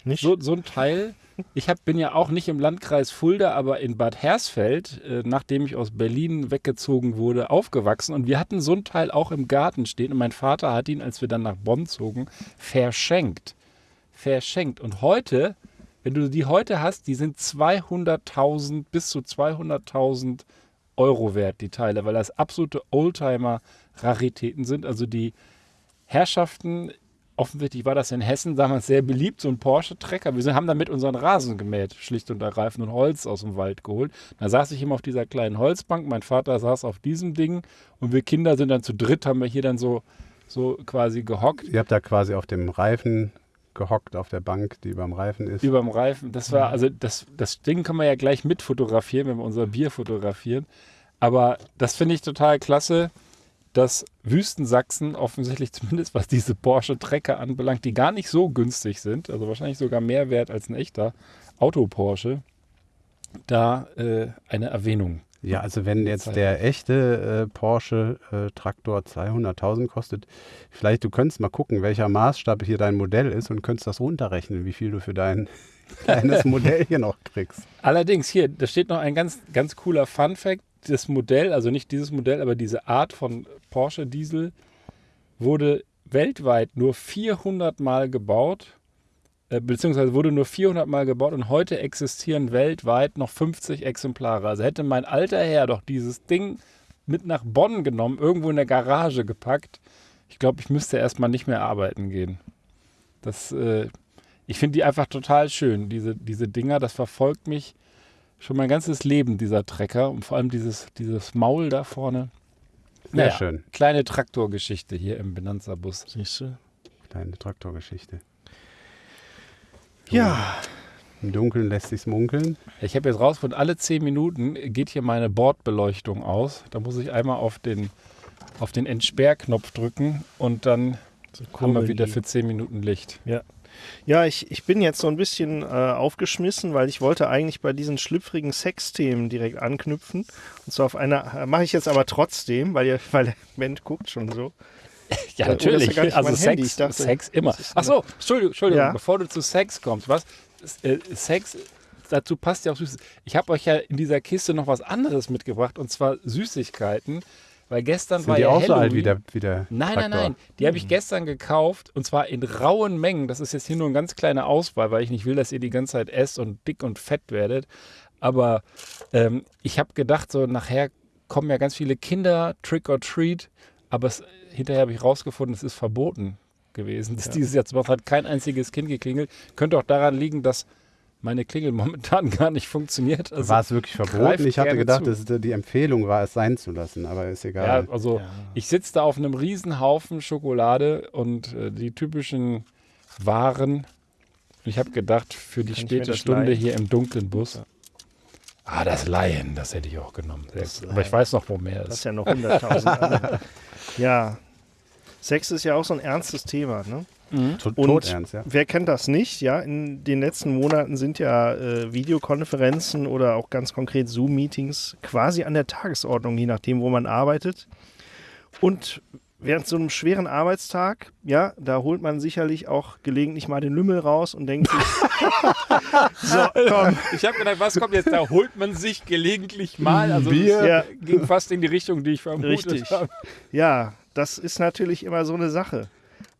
nicht? So, so ein Teil. Ich hab, bin ja auch nicht im Landkreis Fulda, aber in Bad Hersfeld, äh, nachdem ich aus Berlin weggezogen wurde, aufgewachsen. Und wir hatten so ein Teil auch im Garten stehen. Und mein Vater hat ihn, als wir dann nach Bonn zogen, verschenkt. Verschenkt. Und heute, wenn du die heute hast, die sind 200.000 bis zu 200.000 Euro wert, die Teile, weil das absolute Oldtimer-Raritäten sind. Also die Herrschaften, offensichtlich war das in Hessen damals sehr beliebt, so ein Porsche-Trecker. Wir sind, haben damit unseren Rasen gemäht, schlicht und ergreifend, und Holz aus dem Wald geholt. Da saß ich immer auf dieser kleinen Holzbank, mein Vater saß auf diesem Ding und wir Kinder sind dann zu dritt, haben wir hier dann so, so quasi gehockt. Ihr habt da quasi auf dem Reifen gehockt, auf der Bank, die beim Reifen ist. Über dem Reifen. Das war, also das, das Ding kann man ja gleich mit fotografieren, wenn wir unser Bier fotografieren. Aber das finde ich total klasse. dass Wüstensachsen offensichtlich zumindest was diese Porsche Trecker anbelangt, die gar nicht so günstig sind, also wahrscheinlich sogar mehr wert als ein echter Auto-Porsche, da äh, eine Erwähnung. Ja, also wenn jetzt der echte äh, Porsche äh, Traktor 200.000 kostet, vielleicht du könntest mal gucken, welcher Maßstab hier dein Modell ist und könntest das runterrechnen, wie viel du für dein kleines Modell hier noch kriegst. Allerdings hier, da steht noch ein ganz, ganz cooler Fun-Fact. Das Modell, also nicht dieses Modell, aber diese Art von Porsche Diesel wurde weltweit nur 400 Mal gebaut, beziehungsweise wurde nur 400 Mal gebaut und heute existieren weltweit noch 50 Exemplare. Also hätte mein alter Herr doch dieses Ding mit nach Bonn genommen, irgendwo in der Garage gepackt. Ich glaube, ich müsste erstmal nicht mehr arbeiten gehen. Das, äh, ich finde die einfach total schön, diese, diese Dinger. Das verfolgt mich schon mein ganzes Leben, dieser Trecker. Und vor allem dieses, dieses Maul da vorne. Sehr Naja, schön. Kleine Traktorgeschichte hier im Benanza-Bus. Siehst du? Kleine Traktorgeschichte. Ja, Im Dunkeln lässt sich's munkeln. Ich habe jetzt rausgefunden, alle 10 Minuten geht hier meine Bordbeleuchtung aus. Da muss ich einmal auf den, auf den Entsperrknopf drücken und dann so haben wir wieder für 10 Minuten Licht. Ja, ich, ich bin jetzt so ein bisschen äh, aufgeschmissen, weil ich wollte eigentlich bei diesen schlüpfrigen Sexthemen direkt anknüpfen. Und zwar auf einer, äh, mache ich jetzt aber trotzdem, weil, ihr, weil der Mensch guckt schon so. Ja, oh, ja gar nicht also. Sex, dachte, Sex immer. Ach so, Entschuldigung, Entschuldigung Ja. bevor du zu Sex kommst, was? Äh, Sex, dazu passt ja auch Süßes. Ich habe euch ja in dieser Kiste noch was anderes mitgebracht und zwar Süßigkeiten, weil gestern Sind war die ja auch so alt wie der, wie der Nein, nein, nein. Die habe ich gestern gekauft und zwar in rauen Mengen. Das ist jetzt hier nur eine ganz kleine Auswahl, weil ich nicht will, dass ihr die ganze Zeit esst und dick und fett werdet. Aber ähm, ich habe gedacht, so nachher kommen ja ganz viele Kinder, Trick or Treat. Aber es, hinterher habe ich rausgefunden, es ist verboten gewesen. Das dieses Jahr hat kein einziges Kind geklingelt. Könnte auch daran liegen, dass meine Klingel momentan gar nicht funktioniert. Also, war es wirklich verboten? Ich hatte gedacht, zu. dass die Empfehlung war, es sein zu lassen, aber ist egal. Ja, also ich sitze da auf einem riesen Haufen Schokolade und äh, die typischen Waren. Ich habe gedacht, für die Kann späte Stunde leihen? hier im dunklen Bus. Ah, das Laien, das hätte ich auch genommen. Aber ich weiß noch, wo mehr Das ist ist. ja noch 100.000 andere. Ja, Sex ist ja auch so ein ernstes Thema. Ne? To- Und Todernst, ja. wer kennt das nicht? Ja, in den letzten Monaten sind ja äh, Videokonferenzen oder auch ganz konkret Zoom-Meetings quasi an der Tagesordnung, je nachdem, wo man arbeitet. Und während so einem schweren Arbeitstag, ja, da holt man sicherlich auch gelegentlich mal den Lümmel raus und denkt sich, so, komm, Ich habe gedacht, was kommt jetzt? Da holt man sich gelegentlich mal. Also Bier. Ja. das ging fast in die Richtung, die ich vermutet Richtig. habe. Ja, das ist natürlich immer so eine Sache.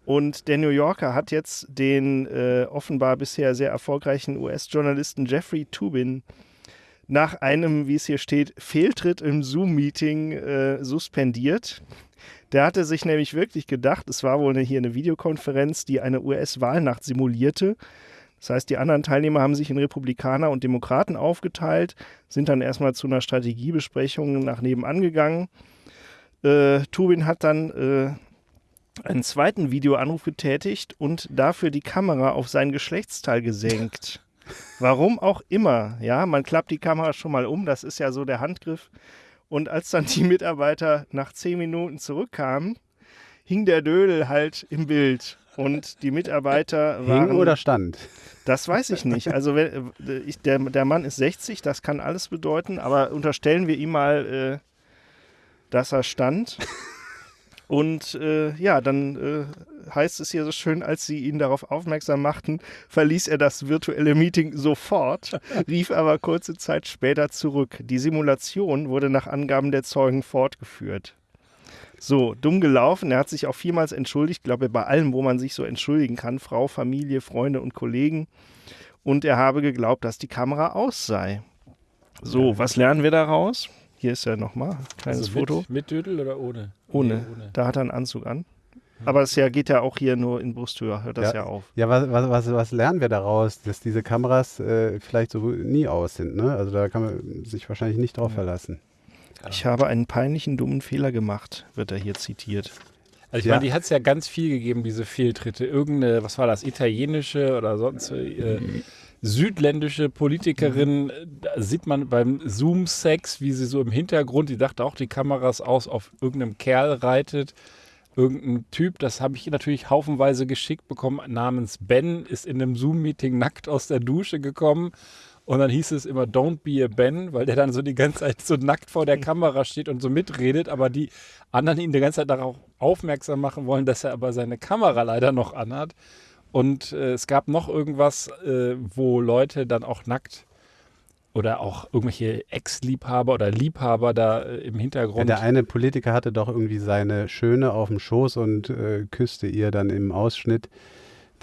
Und der New Yorker hat jetzt den äh, offenbar bisher sehr erfolgreichen US-Journalisten Jeffrey Tubin nach einem, wie es hier steht, Fehltritt im Zoom-Meeting äh, suspendiert. Der hatte sich nämlich wirklich gedacht, es war wohl eine, hier eine Videokonferenz, die eine US-Wahlnacht simulierte. Das heißt, die anderen Teilnehmer haben sich in Republikaner und Demokraten aufgeteilt, sind dann erstmal zu einer Strategiebesprechung nach nebenan gegangen. Äh, Tubin hat dann äh, einen zweiten Videoanruf getätigt und dafür die Kamera auf sein Geschlechtsteil gesenkt. Warum auch immer, ja, man klappt die Kamera schon mal um, das ist ja so der Handgriff. Und als dann die Mitarbeiter nach zehn Minuten zurückkamen, hing der Dödel halt im Bild. Und die Mitarbeiter waren. Hing oder stand? Das weiß ich nicht. Also wenn, ich, der, der Mann ist 60, das kann alles bedeuten, aber unterstellen wir ihm mal, äh, dass er stand. Und äh, ja, dann äh, heißt es hier so schön, als sie ihn darauf aufmerksam machten, verließ er das virtuelle Meeting sofort, rief aber kurze Zeit später zurück. Die Simulation wurde nach Angaben der Zeugen fortgeführt. So, dumm gelaufen. Er hat sich auch vielmals entschuldigt, glaube ich, bei allem, wo man sich so entschuldigen kann. Frau, Familie, Freunde und Kollegen. Und er habe geglaubt, dass die Kamera aus sei. So, was lernen wir daraus? Hier ist ja nochmal ein kleines Also Foto. mit, mit Dödel oder ohne? Ohne. Nee, ohne. Da hat er einen Anzug an. Aber es ja, geht ja auch hier nur in Brusthöhe, hört das ja, Ja. auf. Ja, was, was, was, was lernen wir daraus, dass diese Kameras äh, vielleicht so nie aus sind? Ne? Also da kann man sich wahrscheinlich nicht drauf verlassen. Ich habe einen peinlichen, dummen Fehler gemacht, wird er hier zitiert. Also ich Ja. meine, die hat es ja ganz viel gegeben, diese Fehltritte. Irgendeine, was war das, italienische oder sonst äh, südländische Politikerin, äh, da sieht man beim Zoom-Sex, wie sie so im Hintergrund, die dachte auch die Kameras aus, auf irgendeinem Kerl reitet. Irgendein Typ, das habe ich natürlich haufenweise geschickt bekommen, namens Ben, ist in einem Zoom-Meeting nackt aus der Dusche gekommen. Und dann hieß es immer, don't be a Ben, weil der dann so die ganze Zeit so nackt vor der Kamera steht und so mitredet, aber die anderen ihn die ganze Zeit darauf aufmerksam machen wollen, dass er aber seine Kamera leider noch anhat. Und äh, es gab noch irgendwas, äh, wo Leute dann auch nackt oder auch irgendwelche Ex-Liebhaber oder Liebhaber da äh, im Ja, Hintergrund. der eine Politiker hatte doch irgendwie seine Schöne auf dem Schoß und äh, küsste ihr dann im Ausschnitt.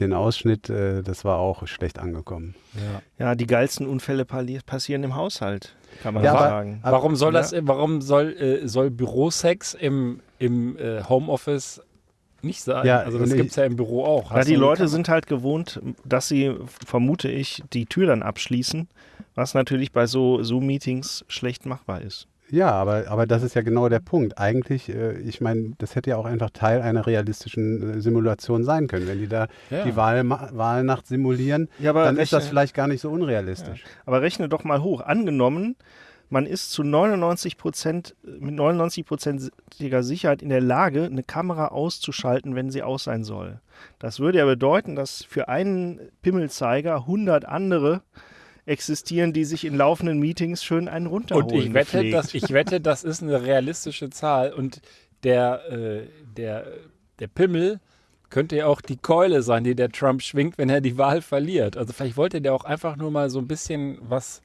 Den Ausschnitt, äh, das war auch schlecht angekommen. ja. Ja, die geilsten Unfälle passieren im Haushalt, kann man Ja, sagen. aber- Warum soll Ja. das, warum soll, äh, soll Bürosex im, im äh, Homeoffice nicht sein? Ja, also das gibt es ja im Büro auch. Ja, die Leute sind halt gewohnt, dass sie, vermute ich, die Tür dann abschließen, was natürlich bei so Zoom-Meetings schlecht machbar ist. Ja, aber, aber das ist ja genau der Punkt. Eigentlich, äh, ich meine, das hätte ja auch einfach Teil einer realistischen äh, Simulation sein können. Wenn die da Ja. die Wahl, Wahlnacht simulieren, Ja, aber dann ist das rechne- vielleicht gar nicht so unrealistisch. Aber rechne doch mal hoch. Angenommen, man ist zu 99 Prozent, mit 99-prozentiger Sicherheit in der Lage, eine Kamera auszuschalten, wenn sie aus sein soll. Das würde ja bedeuten, dass für einen Pimmelzeiger 100 andere existieren, die sich in laufenden Meetings schön einen runterholen. Und ich wette, dass, ich wette, das ist eine realistische Zahl. Und der, äh, der, der Pimmel könnte ja auch die Keule sein, die der Trump schwingt, wenn er die Wahl verliert. Also vielleicht wollte der auch einfach nur mal so ein bisschen was,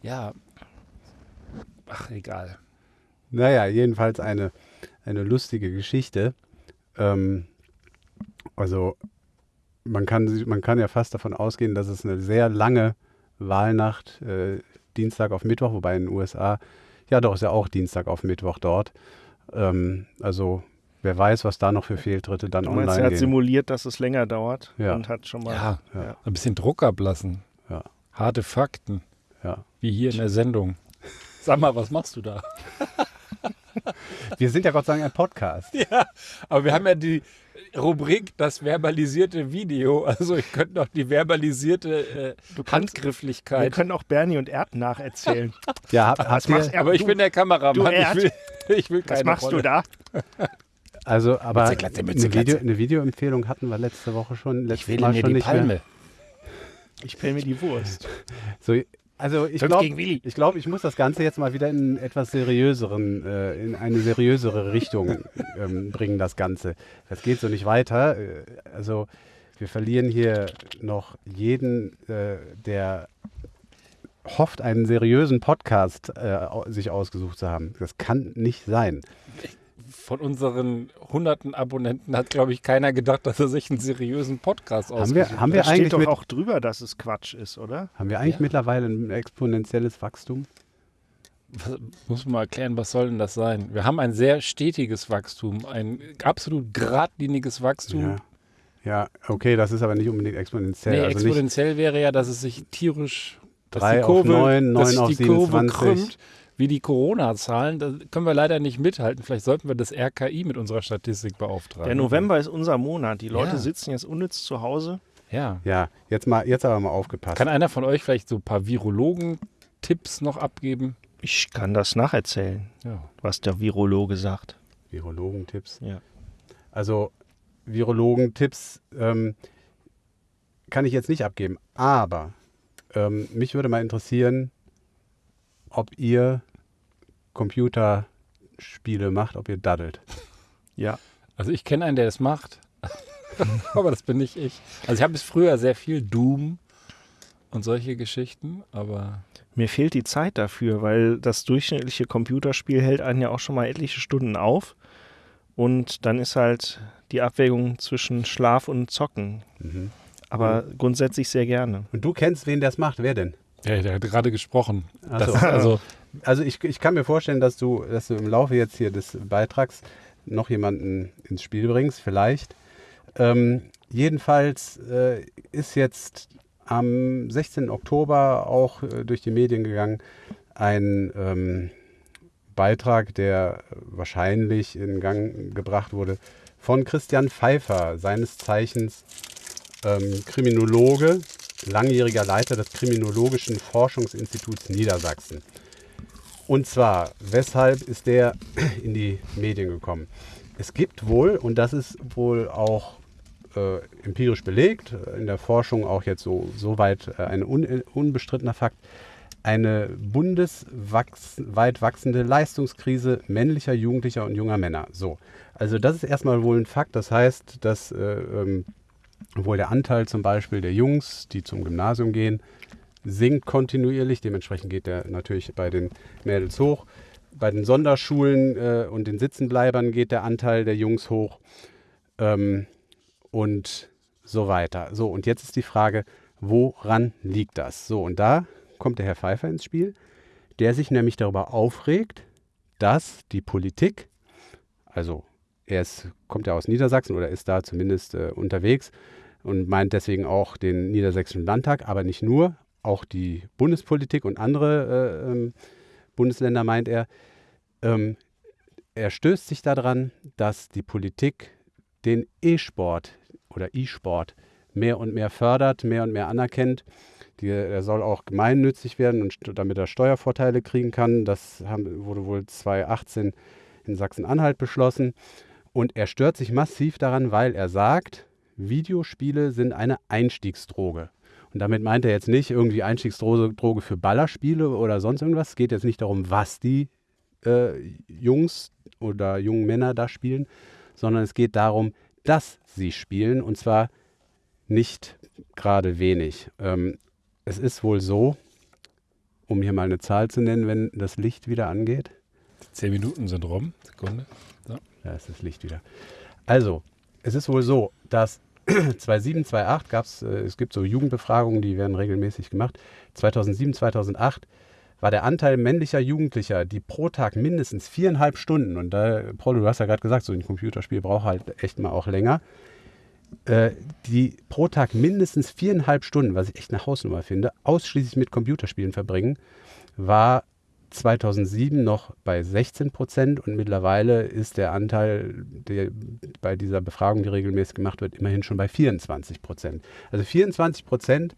ja, ach egal. Naja, jedenfalls eine, eine lustige Geschichte. Ähm, also man kann, man kann ja fast davon ausgehen, dass es eine sehr lange Wahlnacht, äh, Dienstag auf Mittwoch, wobei in den USA, ja doch, ist ja auch Dienstag auf Mittwoch dort. Ähm, also wer weiß, was da noch für Fehltritte dann Du meinst, er online hat gehen. simuliert, dass es länger dauert Ja. und hat schon mal. Ja, Ja. ein bisschen Druck ablassen. Ja. Harte Fakten, Ja. wie hier in der Sendung. Sag mal, was machst du da? Wir sind ja Gott sei Dank ein Podcast. Ja, aber wir haben ja die Rubrik das verbalisierte Video. Also ich könnte noch die verbalisierte äh, Du kannst- Wir Handgrifflichkeit. können auch Bernie und Erd nacherzählen. Ja, hab, Was machst Aber ich Du- bin der Kameramann. du Ich Erd. will, ich will keine Was machst Rolle. du da? also, aber Mütze, Glatze, Mütze, eine, Video, eine Videoempfehlung hatten wir letzte Woche schon. Ich Letztes wähle Mal mir schon die nicht Palme. Mehr. Ich pell mir die Wurst. So, also ich glaube, ich, glaub, ich muss das Ganze jetzt mal wieder in etwas seriöseren, äh, in eine seriösere Richtung ähm, bringen, das Ganze. Das geht so nicht weiter. Äh, also wir verlieren hier noch jeden, äh, der hofft, einen seriösen Podcast äh, sich ausgesucht zu haben. Das kann nicht sein. Von unseren hunderten Abonnenten hat, glaube ich, keiner gedacht, dass er sich einen seriösen Podcast Haben wir, ausgesucht haben Da wir steht eigentlich, doch mit, auch drüber, dass es Quatsch ist, oder? haben wir eigentlich Ja. mittlerweile ein exponentielles Wachstum? Was, muss man mal erklären, was soll denn das sein? Wir haben ein sehr stetiges Wachstum, ein absolut geradliniges Wachstum. Ja. ja, okay, das ist aber nicht unbedingt exponentiell. Nee, also nicht, exponentiell wäre ja, dass es sich tierisch dass Drei die auf Kurve, neun, dass neun sich auf die Kurve 27. krümmt, wie die Corona-Zahlen. Da können wir leider nicht mithalten. Vielleicht sollten wir das RKI mit unserer Statistik beauftragen. Der November ist unser Monat. Die Leute Ja. sitzen jetzt unnütz zu Hause. Ja. Ja, jetzt mal, jetzt aber mal aufgepasst. Kann einer von euch vielleicht so ein paar Virologen-Tipps noch abgeben? Ich kann das nacherzählen, Ja. was der Virologe sagt. Virologentipps. Ja. Also Virologentipps ähm, kann ich jetzt nicht abgeben. Aber ähm, mich würde mal interessieren, ob ihr Computerspiele macht, ob ihr daddelt. Ja. Also ich kenne einen, der das macht. aber das bin nicht ich. Also ich habe es früher sehr viel Doom und solche Geschichten, aber Mir fehlt die Zeit dafür, weil das durchschnittliche Computerspiel hält einen ja auch schon mal etliche Stunden auf. Und dann ist halt die Abwägung zwischen Schlaf und Zocken. Mhm. Aber grundsätzlich sehr gerne. Und du kennst, wen das macht? Wer denn? ja, der hat gerade gesprochen. So. also Also ich, ich kann mir vorstellen, dass du, dass du im Laufe jetzt hier des Beitrags noch jemanden ins Spiel bringst, vielleicht. Ähm, jedenfalls äh, ist jetzt am 16. Oktober auch äh, durch die Medien gegangen ein ähm, Beitrag, der wahrscheinlich in Gang gebracht wurde von Christian Pfeiffer, seines Zeichens ähm, Kriminologe, langjähriger Leiter des Kriminologischen Forschungsinstituts Niedersachsen. Und zwar, weshalb ist der in die Medien gekommen? Es gibt wohl, und das ist wohl auch äh, empirisch belegt, in der Forschung auch jetzt so, so weit äh, ein un, unbestrittener Fakt, eine bundesweit wachsende Leistungskrise männlicher, jugendlicher und junger Männer. So, also das ist erstmal wohl ein Fakt. Das heißt, dass äh, ähm, wohl der Anteil zum Beispiel der Jungs, die zum Gymnasium gehen, sinkt kontinuierlich. Dementsprechend geht der natürlich bei den Mädels hoch. Bei den Sonderschulen äh, und den Sitzenbleibern geht der Anteil der Jungs hoch ähm, und so weiter. So, und jetzt ist die Frage, woran liegt das? So, und da kommt der Herr Pfeiffer ins Spiel, der sich nämlich darüber aufregt, dass die Politik, also er ist, kommt ja aus Niedersachsen oder ist da zumindest äh, unterwegs und meint deswegen auch den Niedersächsischen Landtag, aber nicht nur, auch die Bundespolitik und andere äh, ähm, Bundesländer meint er. Ähm, er stößt sich daran, dass die Politik den E-Sport oder E-Sport mehr und mehr fördert, mehr und mehr anerkennt. Die, er soll auch gemeinnützig werden und damit er Steuervorteile kriegen kann. Das haben, wurde wohl 2018 in Sachsen-Anhalt beschlossen. Und er stört sich massiv daran, weil er sagt, Videospiele sind eine Einstiegsdroge. Und damit meint er jetzt nicht irgendwie Einstiegsdroge für Ballerspiele oder sonst irgendwas. Es geht jetzt nicht darum, was die äh, Jungs oder jungen Männer da spielen, sondern es geht darum, dass sie spielen und zwar nicht gerade wenig. Ähm, es ist wohl so, um hier mal eine Zahl zu nennen, wenn das Licht wieder angeht. Zehn Minuten sind rum. Sekunde. So. Da ist das Licht wieder. Also, es ist wohl so, dass 2007, 2008 gab es, es gibt so Jugendbefragungen, die werden regelmäßig gemacht. 2007, 2008 war der Anteil männlicher Jugendlicher, die pro Tag mindestens viereinhalb Stunden, und da, Paul, du hast ja gerade gesagt, so ein Computerspiel braucht halt echt mal auch länger, äh, die pro Tag mindestens viereinhalb Stunden, was ich echt eine Hausnummer finde, ausschließlich mit Computerspielen verbringen, war 2007 noch bei 16 Prozent und mittlerweile ist der Anteil, der bei dieser Befragung, die regelmäßig gemacht wird, immerhin schon bei 24 Prozent. Also 24 Prozent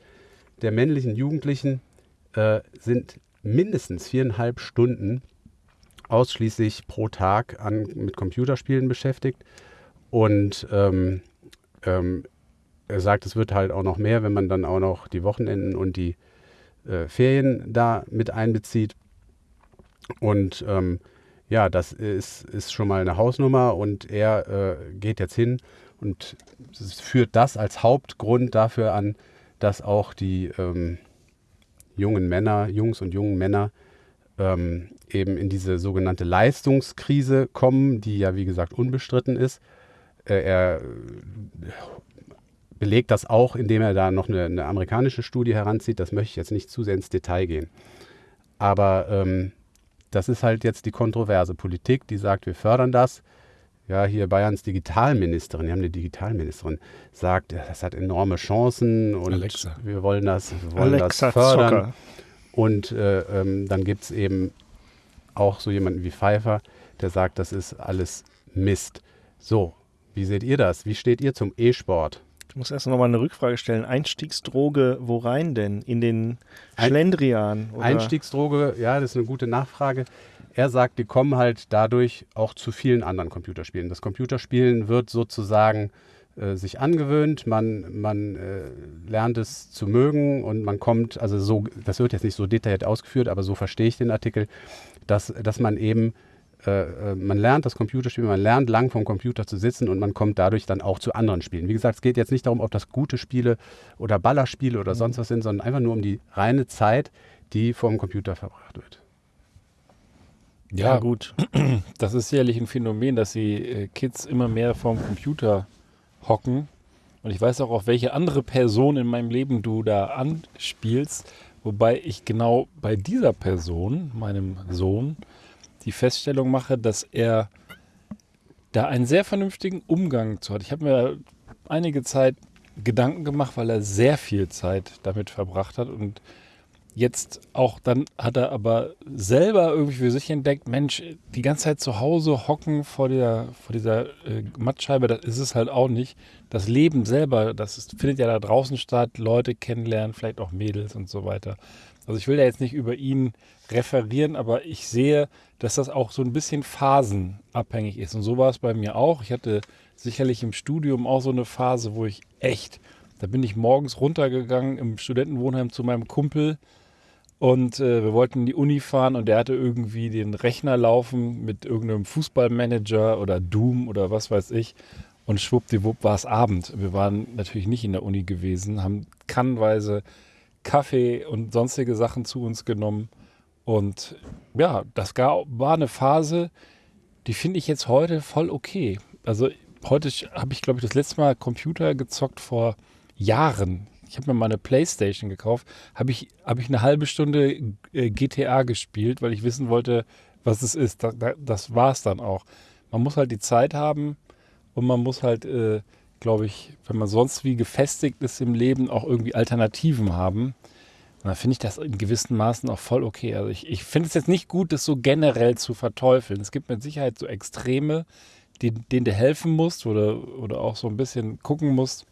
der männlichen Jugendlichen äh, sind mindestens viereinhalb Stunden ausschließlich pro Tag an, mit Computerspielen beschäftigt. Und ähm, ähm, er sagt, es wird halt auch noch mehr, wenn man dann auch noch die Wochenenden und die äh, Ferien da mit einbezieht. Und ähm, ja, das ist, ist schon mal eine Hausnummer und er äh, geht jetzt hin und führt das als Hauptgrund dafür an, dass auch die ähm, jungen Männer, Jungs und jungen Männer ähm, eben in diese sogenannte Leistungskrise kommen, die ja wie gesagt unbestritten ist. Äh, er belegt das auch, indem er da noch eine, eine, amerikanische Studie heranzieht. Das möchte ich jetzt nicht zu sehr ins Detail gehen. Aber ähm, das ist halt jetzt die kontroverse Politik, die sagt, wir fördern das. Ja, hier Bayerns Digitalministerin, wir haben eine Digitalministerin, sagt, das hat enorme Chancen und Alexa. wir wollen das, wir wollen Alexa das fördern. Zocker. Und äh, ähm, dann gibt es eben auch so jemanden wie Pfeiffer, der sagt, das ist alles Mist. So, wie seht ihr das? Wie steht ihr zum E-Sport? Ich muss erst noch mal eine Rückfrage stellen. Einstiegsdroge, wo rein denn? In den Schlendrian? Oder? Einstiegsdroge, ja, das ist eine gute Nachfrage. Er sagt, die kommen halt dadurch auch zu vielen anderen Computerspielen. Das Computerspielen wird sozusagen äh, sich angewöhnt, man, man äh, lernt es zu mögen und man kommt, also so, das wird jetzt nicht so detailliert ausgeführt, aber so verstehe ich den Artikel, dass, dass man eben äh, äh, man lernt das Computerspiel, man lernt lang vom Computer zu sitzen und man kommt dadurch dann auch zu anderen Spielen. Wie gesagt, es geht jetzt nicht darum, ob das gute Spiele oder Ballerspiele oder sonst was sind, sondern einfach nur um die reine Zeit, die vor dem Computer verbracht wird. Ja, ja, gut. Das ist sicherlich ein Phänomen, dass die äh, Kids immer mehr vorm Computer hocken. Und ich weiß auch, auf welche andere Person in meinem Leben du da anspielst. Wobei ich genau bei dieser Person, meinem Sohn, die Feststellung mache, dass er da einen sehr vernünftigen Umgang zu hat. Ich habe mir einige Zeit Gedanken gemacht, weil er sehr viel Zeit damit verbracht hat und jetzt auch dann hat er aber selber irgendwie für sich entdeckt, Mensch, die ganze Zeit zu Hause hocken vor der, vor dieser äh, Mattscheibe, das ist es halt auch nicht. Das Leben selber, das ist, findet ja da draußen statt, Leute kennenlernen, vielleicht auch Mädels und so weiter. Also ich will da jetzt nicht über ihn referieren, aber ich sehe, dass das auch so ein bisschen phasenabhängig ist. Und so war es bei mir auch. Ich hatte sicherlich im Studium auch so eine Phase, wo ich echt, da bin ich morgens runtergegangen im Studentenwohnheim zu meinem Kumpel und äh, wir wollten in die Uni fahren und der hatte irgendwie den Rechner laufen mit irgendeinem Fußballmanager oder Doom oder was weiß ich. Und schwuppdiwupp war es Abend. Wir waren natürlich nicht in der Uni gewesen, haben kannweise Kaffee und sonstige Sachen zu uns genommen. Und ja, das war eine Phase, die finde ich jetzt heute voll okay. Also heute habe ich, glaube ich, das letzte Mal Computer gezockt vor Jahren. Ich habe mir mal eine Playstation gekauft, habe ich, hab ich eine halbe Stunde äh, GTA gespielt, weil ich wissen wollte, was es ist. Da, da, das war es dann auch. Man muss halt die Zeit haben und man muss halt, äh, glaube ich, wenn man sonst wie gefestigt ist im Leben, auch irgendwie Alternativen haben. Und dann finde ich das in gewissen Maßen auch voll okay. Also ich, ich finde es jetzt nicht gut, das so generell zu verteufeln. Es gibt mit Sicherheit so Extreme, die, denen du helfen musst oder, oder auch so ein bisschen gucken musst,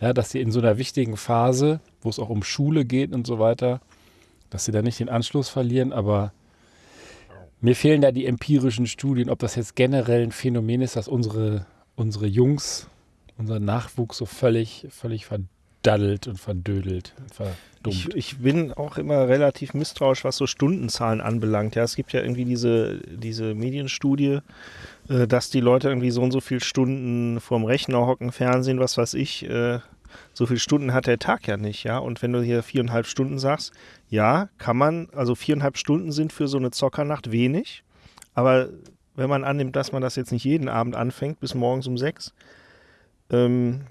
ja, dass sie in so einer wichtigen Phase, wo es auch um Schule geht und so weiter, dass sie da nicht den Anschluss verlieren. Aber mir fehlen da die empirischen Studien, ob das jetzt generell ein Phänomen ist, dass unsere, unsere Jungs, unser Nachwuchs so völlig, völlig verdaddelt und verdödelt. Ver ich, ich, bin auch immer relativ misstrauisch, was so Stundenzahlen anbelangt. Ja, es gibt ja irgendwie diese, diese Medienstudie, äh, dass die Leute irgendwie so und so viele Stunden vorm Rechner hocken, Fernsehen, was weiß ich. Äh, so viele Stunden hat der Tag ja nicht, ja. Und wenn du hier viereinhalb Stunden sagst, ja, kann man, also viereinhalb Stunden sind für so eine Zockernacht wenig. Aber wenn man annimmt, dass man das jetzt nicht jeden Abend anfängt, bis morgens um sechs, ähm,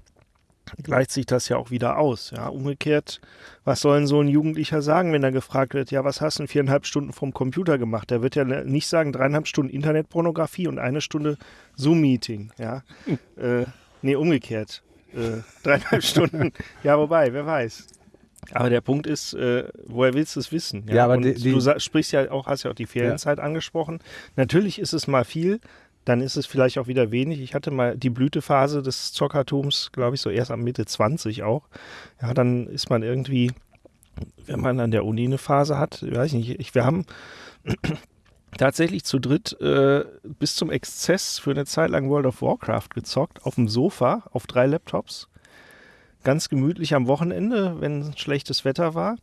gleicht sich das ja auch wieder aus. Ja, umgekehrt, was soll denn so ein Jugendlicher sagen, wenn er gefragt wird, ja, was hast du in viereinhalb Stunden vom Computer gemacht? Der wird ja nicht sagen, dreieinhalb Stunden Internetpornografie und eine Stunde Zoom-Meeting. Ja, äh, nee, umgekehrt. Äh, dreieinhalb Stunden. Ja, wobei, wer weiß. Aber der Punkt ist, äh, woher willst du es wissen? Ja, ja aber die, die, du sprichst ja auch, hast ja auch die Ferienzeit ja. angesprochen. Natürlich ist es mal viel, dann ist es vielleicht auch wieder wenig. Ich hatte mal die Blütephase des Zockertums, glaube ich, so erst am Mitte 20 auch. Ja, dann ist man irgendwie, wenn man an der Uni eine Phase hat, weiß ich nicht, ich, wir haben tatsächlich zu dritt äh, bis zum Exzess für eine Zeit lang World of Warcraft gezockt, auf dem Sofa, auf drei Laptops. Ganz gemütlich am Wochenende, wenn schlechtes Wetter war.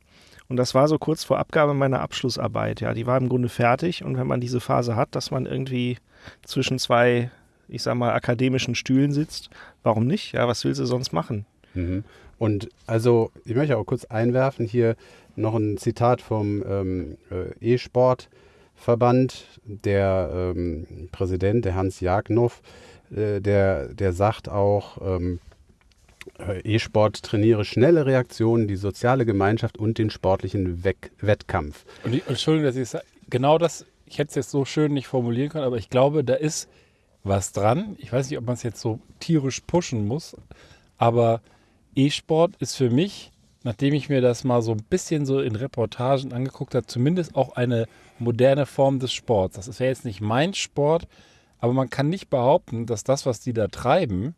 Und das war so kurz vor Abgabe meiner Abschlussarbeit. Ja, die war im Grunde fertig. Und wenn man diese Phase hat, dass man irgendwie zwischen zwei, ich sag mal, akademischen Stühlen sitzt, warum nicht? Ja, was willst du sonst machen? Mhm. Und also, ich möchte auch kurz einwerfen hier noch ein Zitat vom ähm, äh, E-Sport-Verband, der ähm, Präsident, der Hans Jagnow, äh, der, der sagt auch, ähm, äh, E-Sport trainiere schnelle Reaktionen, die soziale Gemeinschaft und den sportlichen Weck Wettkampf. Und ich, Entschuldigung, dass ich sage, genau das ich hätte es jetzt so schön nicht formulieren können, aber ich glaube, da ist was dran. Ich weiß nicht, ob man es jetzt so tierisch pushen muss, aber E-Sport ist für mich, nachdem ich mir das mal so ein bisschen so in Reportagen angeguckt habe, zumindest auch eine moderne Form des Sports. Das ist ja jetzt nicht mein Sport, aber man kann nicht behaupten, dass das, was die da treiben,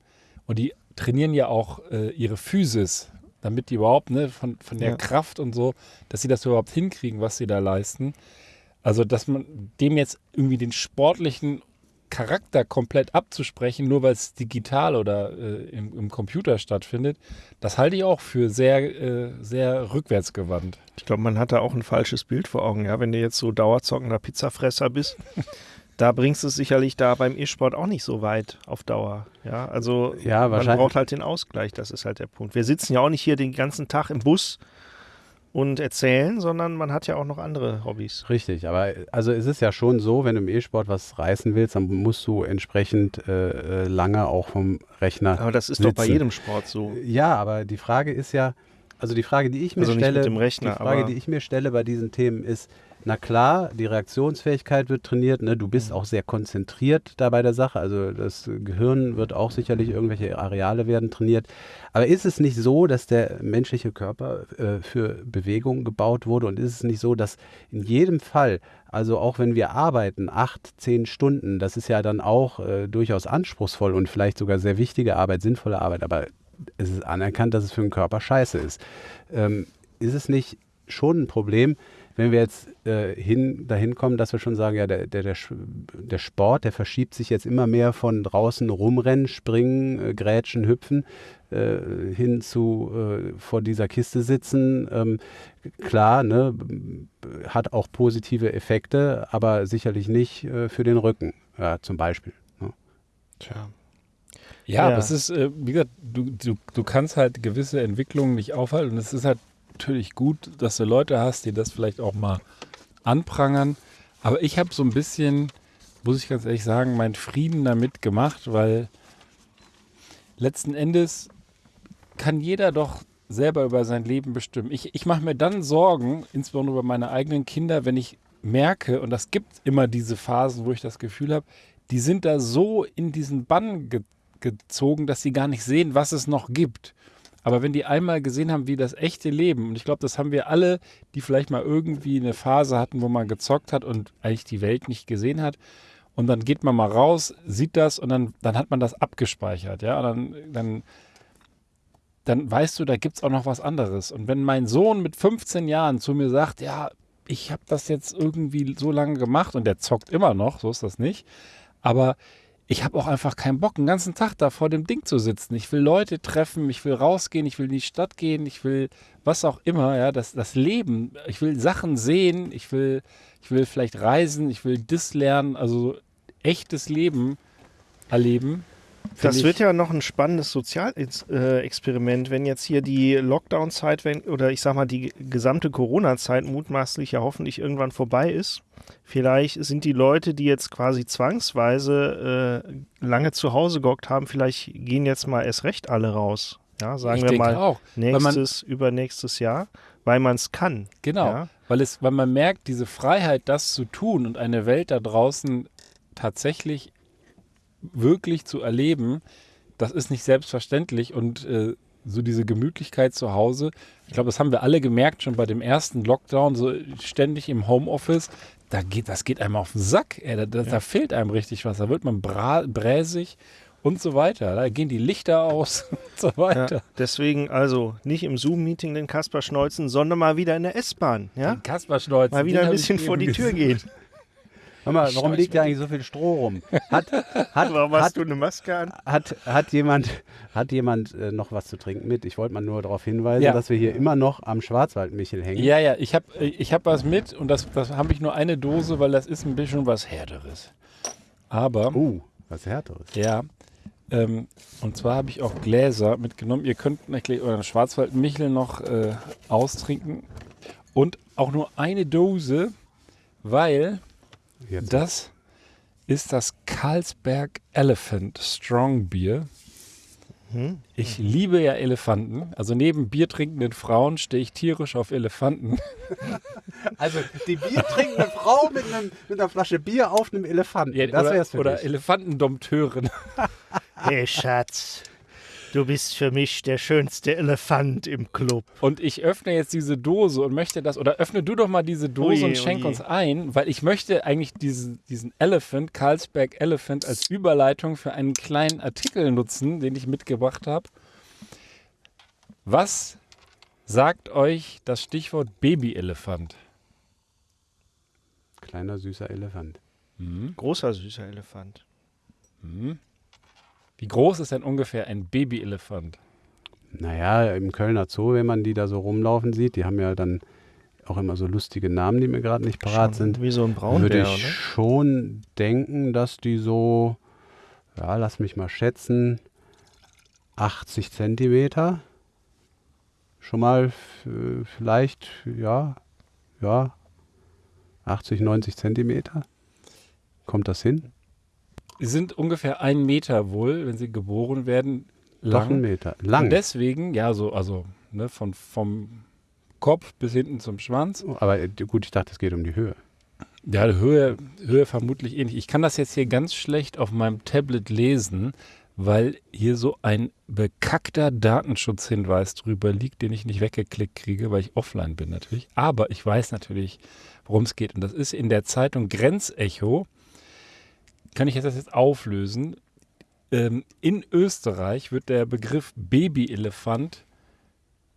und die trainieren ja auch äh, ihre Physis, damit die überhaupt, ne, von, von der ja. Kraft und so, dass sie das überhaupt hinkriegen, was sie da leisten. Also, dass man dem jetzt irgendwie den sportlichen Charakter komplett abzusprechen, nur weil es digital oder äh, im, im, Computer stattfindet, das halte ich auch für sehr, äh, sehr rückwärtsgewandt. Ich glaube, man hat da auch ein falsches Bild vor Augen, ja. Wenn du jetzt so dauerzockender Pizzafresser bist, da bringst du es sicherlich da beim E-Sport auch nicht so weit auf Dauer. Ja, also ja, man braucht halt den Ausgleich, das ist halt der Punkt. Wir sitzen ja auch nicht hier den ganzen Tag im Bus und erzählen, sondern man hat ja auch noch andere Hobbys. Richtig, aber also es ist ja schon so, wenn du im E-Sport was reißen willst, dann musst du entsprechend äh, äh lange auch vom Rechner. Aber das ist sitzen. doch bei jedem Sport so. Ja, aber die Frage ist ja, also die Frage, die ich mir also stelle, Rechner, die Frage, die ich mir stelle bei diesen Themen ist, Na klar, die Reaktionsfähigkeit wird trainiert. Ne? Du bist auch sehr konzentriert da bei der Sache. Also das Gehirn wird auch sicherlich irgendwelche Areale werden trainiert. Aber ist es nicht so, dass der menschliche Körper äh, für Bewegung gebaut wurde? Und ist es nicht so, dass in jedem Fall, also auch wenn wir arbeiten, acht, zehn Stunden, das ist ja dann auch äh, durchaus anspruchsvoll und vielleicht sogar sehr wichtige Arbeit, sinnvolle Arbeit, aber es ist anerkannt, dass es für den Körper scheiße ist. Ähm, ist es nicht schon ein Problem, wenn wir jetzt äh, hin, dahin kommen, dass wir schon sagen, ja, der, der, der, der Sport, der verschiebt sich jetzt immer mehr von draußen rumrennen, springen, äh, grätschen, hüpfen, äh, hin zu äh, vor dieser Kiste sitzen. Ähm, klar, ne, hat auch positive Effekte, aber sicherlich nicht äh, für den Rücken, ja, zum Beispiel. Ne? Tja. Ja, Ja. aber es ist, äh, wie gesagt, du, du, du kannst halt gewisse Entwicklungen nicht aufhalten. Und es ist halt natürlich gut, dass du Leute hast, die das vielleicht auch mal anprangern. Aber ich habe so ein bisschen, muss ich ganz ehrlich sagen, meinen Frieden damit gemacht, weil letzten Endes kann jeder doch selber über sein Leben bestimmen. Ich, ich mache mir dann Sorgen, insbesondere über meine eigenen Kinder, wenn ich merke, und das gibt immer diese Phasen, wo ich das Gefühl habe, die sind da so in diesen Bann ge gezogen, dass sie gar nicht sehen, was es noch gibt. Aber wenn die einmal gesehen haben, wie das echte Leben, und ich glaube, das haben wir alle, die vielleicht mal irgendwie eine Phase hatten, wo man gezockt hat und eigentlich die Welt nicht gesehen hat, und dann geht man mal raus, sieht das und dann, dann hat man das abgespeichert, ja, und dann, dann, dann weißt du, da gibt es auch noch was anderes. Und wenn mein Sohn mit 15 Jahren zu mir sagt, ja, ich habe das jetzt irgendwie so lange gemacht und der zockt immer noch, so ist das nicht, aber ich habe auch einfach keinen Bock, den ganzen Tag da vor dem Ding zu sitzen. Ich will Leute treffen, ich will rausgehen, ich will in die Stadt gehen, ich will was auch immer, ja, das, das Leben, ich will Sachen sehen, ich will, ich will vielleicht reisen, ich will das lernen, also echtes Leben erleben. Das wird ja noch ein spannendes Sozialexperiment, wenn jetzt hier die Lockdown-Zeit, oder ich sag mal die gesamte Corona-Zeit mutmaßlich ja hoffentlich irgendwann vorbei ist. Vielleicht sind die Leute, die jetzt quasi zwangsweise äh, lange zu Hause gehockt haben, vielleicht gehen jetzt mal erst recht alle raus. Ja, sagen ich wir mal auch. weil man- nächstes, übernächstes Jahr, weil man es kann. Genau, Ja? weil, es, weil man merkt, diese Freiheit, das zu tun und eine Welt da draußen tatsächlich wirklich zu erleben, das ist nicht selbstverständlich und äh, so diese Gemütlichkeit zu Hause, ich glaube, das haben wir alle gemerkt schon bei dem ersten Lockdown, so ständig im Homeoffice, da geht, das geht einem auf den Sack, ey, da, da, da fehlt einem richtig was, da wird man bräsig und so weiter, da gehen die Lichter aus und so Ja, weiter. deswegen also nicht im Zoom-Meeting den Kasper schneuzen, sondern mal wieder in der S-Bahn. Ja? Den Kasper Schneuzen, Mal wieder ein bisschen vor die Tür gesehen. gehen. Hör mal, warum liegt da eigentlich so viel Stroh rum? Hat, hat, Warum hast hat, du eine Maske an? hat, hat jemand, hat jemand äh, noch was zu trinken mit? Ich wollte mal nur darauf hinweisen, Ja. dass wir hier immer noch am Schwarzwaldmichel hängen. Ja, ja, ich habe ich hab was mit und das, das habe ich nur eine Dose, weil das ist ein bisschen was Härteres. Aber, Uh, was härteres. ja, ähm, und zwar habe ich auch Gläser mitgenommen. Ihr könnt natürlich euren Schwarzwaldmichel noch äh, austrinken und auch nur eine Dose, weil Jetzt. das ist das Carlsberg Elephant Strong Beer. Ich liebe ja Elefanten. Also neben biertrinkenden Frauen stehe ich tierisch auf Elefanten. Also die biertrinkende Frau mit, einem, mit einer Flasche Bier auf einem Elefanten. Ja, das oder, wär's für oder dich. Elefantendompteurin. Hey Schatz, du bist für mich der schönste Elefant im Club. Und ich öffne jetzt diese Dose und möchte das, oder öffne du doch mal diese Dose Oje, und schenk oje. uns ein, weil ich möchte eigentlich diesen, diesen Elephant, Carlsberg Elephant, als Überleitung für einen kleinen Artikel nutzen, den ich mitgebracht habe. Was sagt euch das Stichwort Babyelefant? Kleiner süßer Elefant. Großer süßer Elefant. Wie groß ist denn ungefähr ein Babyelefant? Naja, im Kölner Zoo, wenn man die da so rumlaufen sieht, die haben ja dann auch immer so lustige Namen, die mir gerade nicht parat Schon sind. Wie so ein Würde Braunbär, ich ne? schon denken, dass die so, ja, lass mich mal schätzen, 80 Zentimeter. Schon mal vielleicht, ja, ja, 80, 90 Zentimeter. Kommt das hin? Sie sind ungefähr ein Meter wohl, wenn sie geboren werden, Doch ein lang. Meter. Und Lang. deswegen, ja, so, also ne, von, vom Kopf bis hinten zum Schwanz. Aber äh, gut, ich dachte, es geht um die Höhe. Ja, Höhe, Höhe vermutlich ähnlich. Ich kann das jetzt hier ganz schlecht auf meinem Tablet lesen, weil hier so ein bekackter Datenschutzhinweis drüber liegt, den ich nicht weggeklickt kriege, weil ich offline bin natürlich. Aber ich weiß natürlich, worum es geht. Und das ist in der Zeitung Grenzecho. Kann ich das jetzt auflösen? Ähm, in Österreich wird der Begriff Babyelefant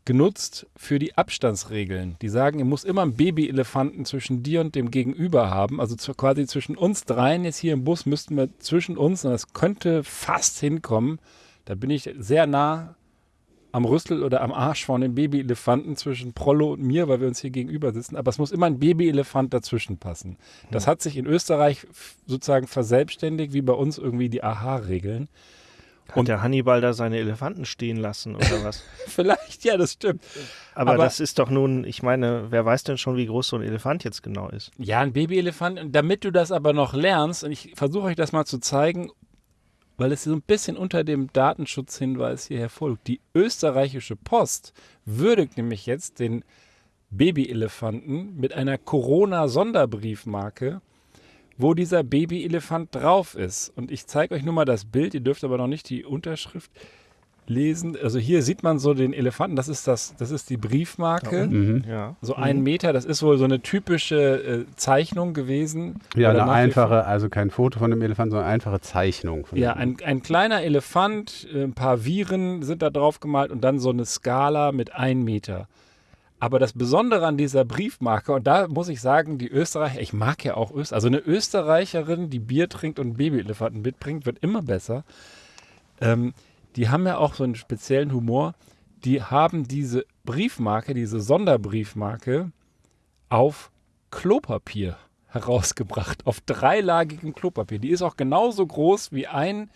genutzt für die Abstandsregeln. Die sagen, ihr muss immer einen Babyelefanten zwischen dir und dem Gegenüber haben. Also zu, quasi zwischen uns dreien jetzt hier im Bus müssten wir zwischen uns, und das könnte fast hinkommen. Da bin ich sehr nah am Rüstel oder am Arsch von dem Babyelefanten zwischen Prollo und mir, weil wir uns hier gegenüber sitzen. Aber es muss immer ein Babyelefant dazwischen passen. Das hat sich in Österreich sozusagen verselbstständigt, wie bei uns irgendwie die AHA-Regeln. Hat Und- der Hannibal da seine Elefanten stehen lassen oder was? Vielleicht, ja, das stimmt. Aber, Aber- das ist doch nun, ich meine, wer weiß denn schon, wie groß so ein Elefant jetzt genau ist? Ja, ein Babyelefant. Und damit du das aber noch lernst, und ich versuche euch das mal zu zeigen, weil es so ein bisschen unter dem Datenschutzhinweis hier hervorliegt. Die österreichische Post würdigt nämlich jetzt den Babyelefanten mit einer Corona-Sonderbriefmarke, wo dieser Babyelefant drauf ist. Und ich zeige euch nur mal das Bild, ihr dürft aber noch nicht die Unterschrift lesen. Also hier sieht man so den Elefanten, das ist, das, das ist die Briefmarke. Mhm. Ja. So ein Meter, das ist wohl so eine typische äh, Zeichnung gewesen. Ja, eine einfache, also kein Foto von dem Elefant, sondern eine einfache Zeichnung. Von Ja, ein, ein kleiner Elefant, äh, ein paar Viren sind da drauf gemalt und dann so eine Skala mit ein Meter. Aber das Besondere an dieser Briefmarke, und da muss ich sagen, die Österreicher, ich mag ja auch Österreich, also eine Österreicherin, die Bier trinkt und einen Babyelefanten mitbringt, wird immer besser. Ähm, die haben ja auch so einen speziellen Humor. Die haben diese Briefmarke, diese Sonderbriefmarke auf Klopapier herausgebracht, auf dreilagigem Klopapier. Die ist auch genauso groß wie ein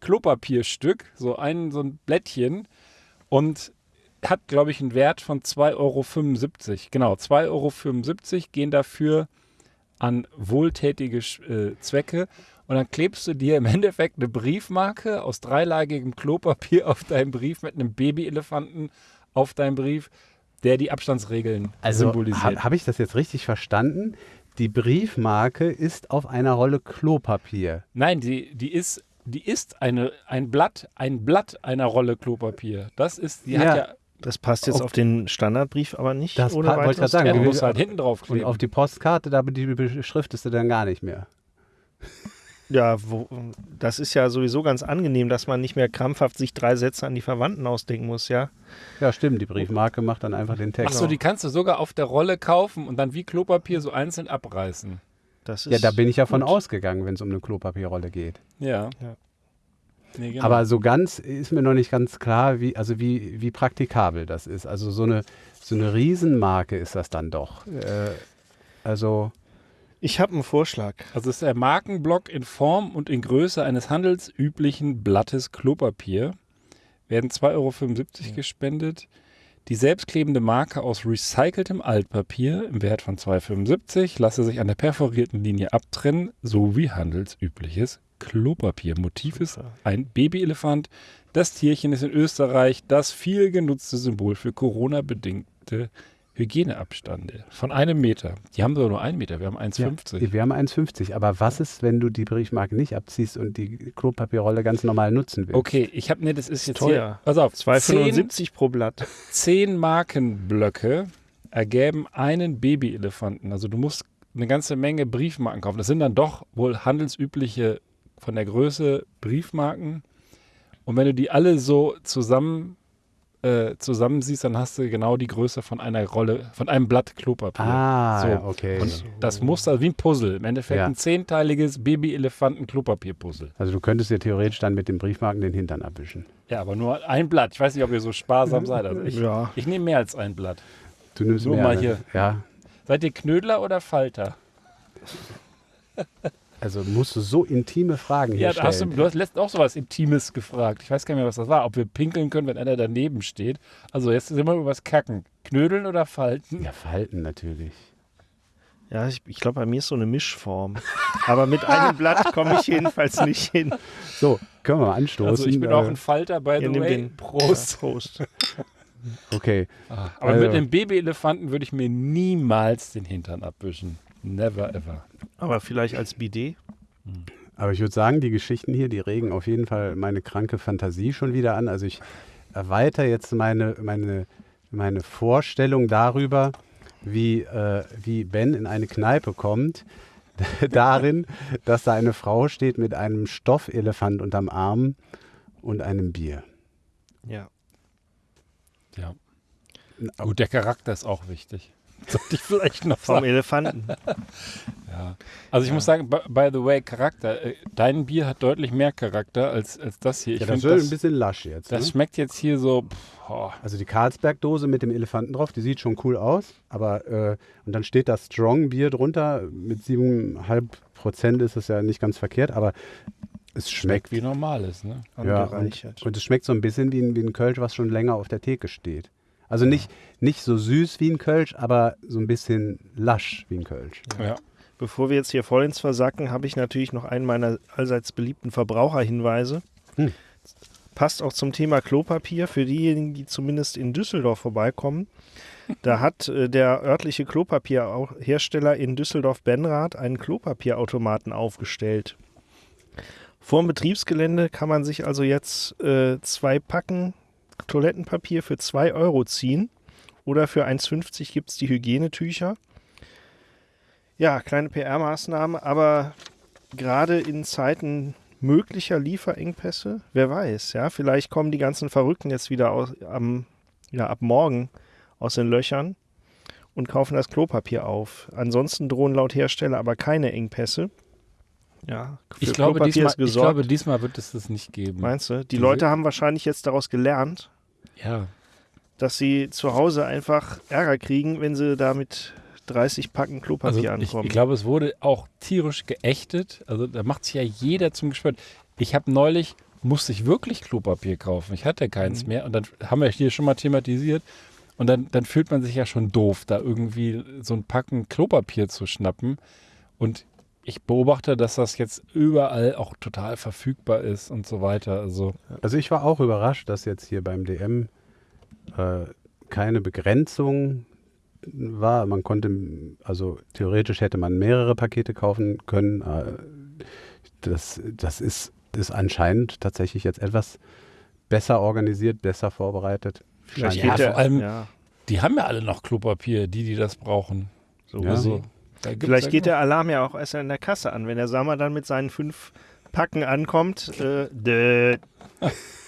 Klopapierstück, so ein, so ein Blättchen und hat, glaube ich, einen Wert von 2,75 Euro. Genau, 2,75 Euro gehen dafür an wohltätige äh, Zwecke. Und dann klebst du dir im Endeffekt eine Briefmarke aus dreilagigem Klopapier auf deinen Brief mit einem Babyelefanten auf deinen Brief, der die Abstandsregeln Also symbolisiert. habe hab ich das jetzt richtig verstanden? Die Briefmarke ist auf einer Rolle Klopapier. Nein, die, die ist, die ist eine, ein Blatt, ein Blatt einer Rolle Klopapier. Das ist, die Ja. hat ja, Das passt jetzt Auf- auf den Standardbrief aber nicht. Das ohne pa- wollte ich grad sagen, ja, du musst halt hinten drauf Und kleben. auf die Postkarte, da die beschriftest du dann gar nicht mehr. Ja, wo, das ist ja sowieso ganz angenehm, dass man nicht mehr krampfhaft sich drei Sätze an die Verwandten ausdenken muss, ja. Ja, stimmt, die Briefmarke macht dann einfach den Text. Achso, die kannst du sogar auf der Rolle kaufen und dann wie Klopapier so einzeln abreißen. Das ist Ja, da bin ich ja von ausgegangen, wenn es um eine Klopapierrolle geht. Ja. Ja. Nee, genau. Aber so ganz ist mir noch nicht ganz klar, wie, also wie, wie praktikabel das ist. Also so eine, so eine Riesenmarke ist das dann doch. Äh, also, Ich habe einen Vorschlag. Also es ist der Markenblock in Form und in Größe eines handelsüblichen Blattes Klopapier. Werden 2,75 Euro gespendet. Die selbstklebende Marke aus recyceltem Altpapier im Wert von 2,75 lasse sich an der perforierten Linie abtrennen, sowie handelsübliches Klopapier. Motiv ist ein Babyelefant. Das Tierchen ist in Österreich das viel genutzte Symbol für Corona-bedingte Hygieneabstände von einem Meter. Die haben sogar nur einen Meter, wir haben 1,50. wir haben 1,50. Aber was ist, wenn du die Briefmarke nicht abziehst und die Klopapierrolle ganz normal nutzen willst? Okay, ich habe, ne, das ist jetzt teuer. hier, pass auf, 2,75 pro Blatt. Zehn Markenblöcke ergeben einen Babyelefanten. Also du musst eine ganze Menge Briefmarken kaufen. Das sind dann doch wohl handelsübliche von der Größe Briefmarken. Und wenn du die alle so zusammen äh, zusammensiehst, dann hast du genau die Größe von einer Rolle, von einem Blatt Klopapier. Ah, So. ja, okay. Und das Muster wie ein Puzzle. Im Endeffekt Ja. ein zehnteiliges Baby-Elefanten-Klopapier-Puzzle. Also du könntest dir theoretisch dann mit den Briefmarken den Hintern abwischen. Ja, aber nur ein Blatt. Ich weiß nicht, ob ihr so sparsam seid. Also ich, Ja. ich nehme mehr als ein Blatt. Du nimmst Nur mehr, mal hier. Ja, Seid ihr Knödler oder Falter? also musst du so intime Fragen hier Ja, da hast du, stellen. du hast letztens auch sowas Intimes gefragt. Ich weiß gar nicht mehr, was das war. Ob wir pinkeln können, wenn einer daneben steht. Also jetzt sind wir über was kacken. Knödeln oder Falten? Ja, Falten natürlich. Ja, ich, ich glaube, bei mir ist so eine Mischform. Aber mit einem Blatt komme ich jedenfalls nicht hin. So, können wir mal anstoßen. Also ich bin äh, auch ein Falter, by Ihr the way. den- Prost. Ja, Prost. Okay. Aber Also- mit einem Babyelefanten würde ich mir niemals den Hintern abwischen. Never ever. Aber vielleicht als Bidet? Aber ich würde sagen, die Geschichten hier, die regen auf jeden Fall meine kranke Fantasie schon wieder an. Also ich erweitere jetzt meine, meine, meine Vorstellung darüber, wie, äh, wie Ben in eine Kneipe kommt, darin, dass da eine Frau steht mit einem Stoffelefant unterm Arm und einem Bier. Ja. Ja. Gut, der Charakter ist auch wichtig. Sollte ich vielleicht noch Vom sagen. Elefanten. Ja. Also ich muss sagen, by, the way, Charakter. äh, Dein Bier hat deutlich mehr Charakter als, als das hier. Ich Ja, das finde, ist das, ein bisschen lasch jetzt. das Ne? schmeckt jetzt hier so. Pff, oh. Also die Karlsberg-Dose mit dem Elefanten drauf, die sieht schon cool aus. Aber äh, und dann steht das Strong-Bier drunter. Mit 7,5 Prozent ist es ja nicht ganz verkehrt, aber es schmeckt. wie normales, ne? Ja, und, und es schmeckt so ein bisschen wie ein, wie ein Kölsch, was schon länger auf der Theke steht. Also nicht, nicht so süß wie ein Kölsch, aber so ein bisschen lasch wie ein Kölsch. Ja. Bevor wir jetzt hier voll ins Versacken, habe ich natürlich noch einen meiner allseits beliebten Verbraucherhinweise. Hm. Passt auch zum Thema Klopapier für diejenigen, die zumindest in Düsseldorf vorbeikommen. Da hat äh, der örtliche Klopapierhersteller in Düsseldorf-Benrath einen Klopapierautomaten aufgestellt. Vorm Betriebsgelände kann man sich also jetzt äh, zwei Packen Toilettenpapier für 2 Euro ziehen. Oder für 1,50 gibt es die Hygienetücher. Ja, kleine PR-Maßnahme, aber gerade in Zeiten möglicher Lieferengpässe, wer weiß, ja, vielleicht kommen die ganzen Verrückten jetzt wieder aus, am, ja, ab morgen aus den Löchern und kaufen das Klopapier auf. Ansonsten drohen laut Hersteller aber keine Engpässe. Ja, Ich, glaube, diesmal, ich glaube, diesmal wird es das nicht geben. Meinst du? Die Diese- Leute haben wahrscheinlich jetzt daraus gelernt, Ja. dass sie zu Hause einfach Ärger kriegen, wenn sie da mit 30 Packen Also Klopapier ich, ankommen. ich glaube, es wurde auch tierisch geächtet. Also da macht sich ja jeder zum Gespött. Ich habe neulich, musste ich wirklich Klopapier kaufen. Ich hatte keins Mhm. mehr. Und dann haben wir hier schon mal thematisiert. Und dann, dann fühlt man sich ja schon doof, da irgendwie so ein Packen Klopapier zu schnappen. Und ich beobachte, dass das jetzt überall auch total verfügbar ist und so weiter. Also Also ich war auch überrascht, dass jetzt hier beim DM äh, keine Begrenzung war. Man konnte, also theoretisch hätte man mehrere Pakete kaufen können. Äh, das, das ist, ist anscheinend tatsächlich jetzt etwas besser organisiert, besser vorbereitet. Vielleicht Ja, vor allem- ja, die haben ja alle noch Klopapier, die, die das brauchen. so Ja. Also, Vielleicht geht der Alarm ja auch erst in der Kasse an, wenn der Sammer dann mit seinen fünf Packen ankommt. Äh.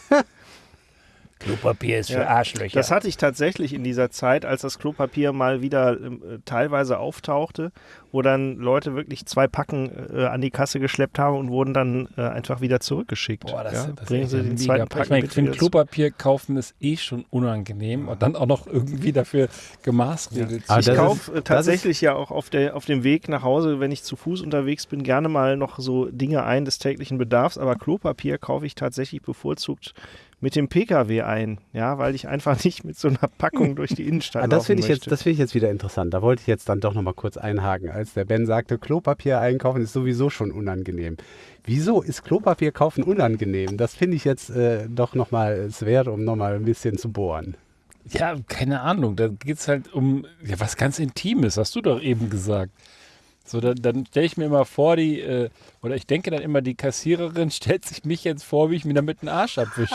Klopapier ist Ja, Arschlöcher. Das hatte ich tatsächlich in dieser Zeit, als das Klopapier mal wieder äh, teilweise auftauchte, wo dann Leute wirklich zwei Packen äh, an die Kasse geschleppt haben und wurden dann äh, einfach wieder zurückgeschickt. Boah, das, ja? das Bringen ist Sie den zweiten Ich Packen ich finde. Klopapier kaufen ist eh schon unangenehm und dann auch noch irgendwie dafür gemaßregelt. Ah, Ich kaufe ist- äh, tatsächlich ja auch auf, der, auf dem Weg nach Hause, wenn ich zu Fuß unterwegs bin, gerne mal noch so Dinge ein des täglichen Bedarfs. Aber Klopapier kaufe ich tatsächlich bevorzugt mit dem Pkw ein, ja, weil ich einfach nicht mit so einer Packung durch die Innenstadt Ah, das laufen finde ich, jetzt- möchte. das finde ich jetzt wieder interessant. Da wollte ich jetzt dann doch noch mal kurz einhaken. Als der Ben sagte, Klopapier einkaufen ist sowieso schon unangenehm. Wieso ist Klopapier kaufen unangenehm? Das finde ich jetzt äh, doch noch mal es wert, um noch mal ein bisschen zu bohren. Ja, keine Ahnung. Da geht es halt um ja, was ganz Intimes, hast du doch eben gesagt. So, dann, dann stelle ich mir immer vor, die, äh, oder ich denke dann immer, die Kassiererin stellt sich mich jetzt vor, wie ich mir damit einen Arsch abwische.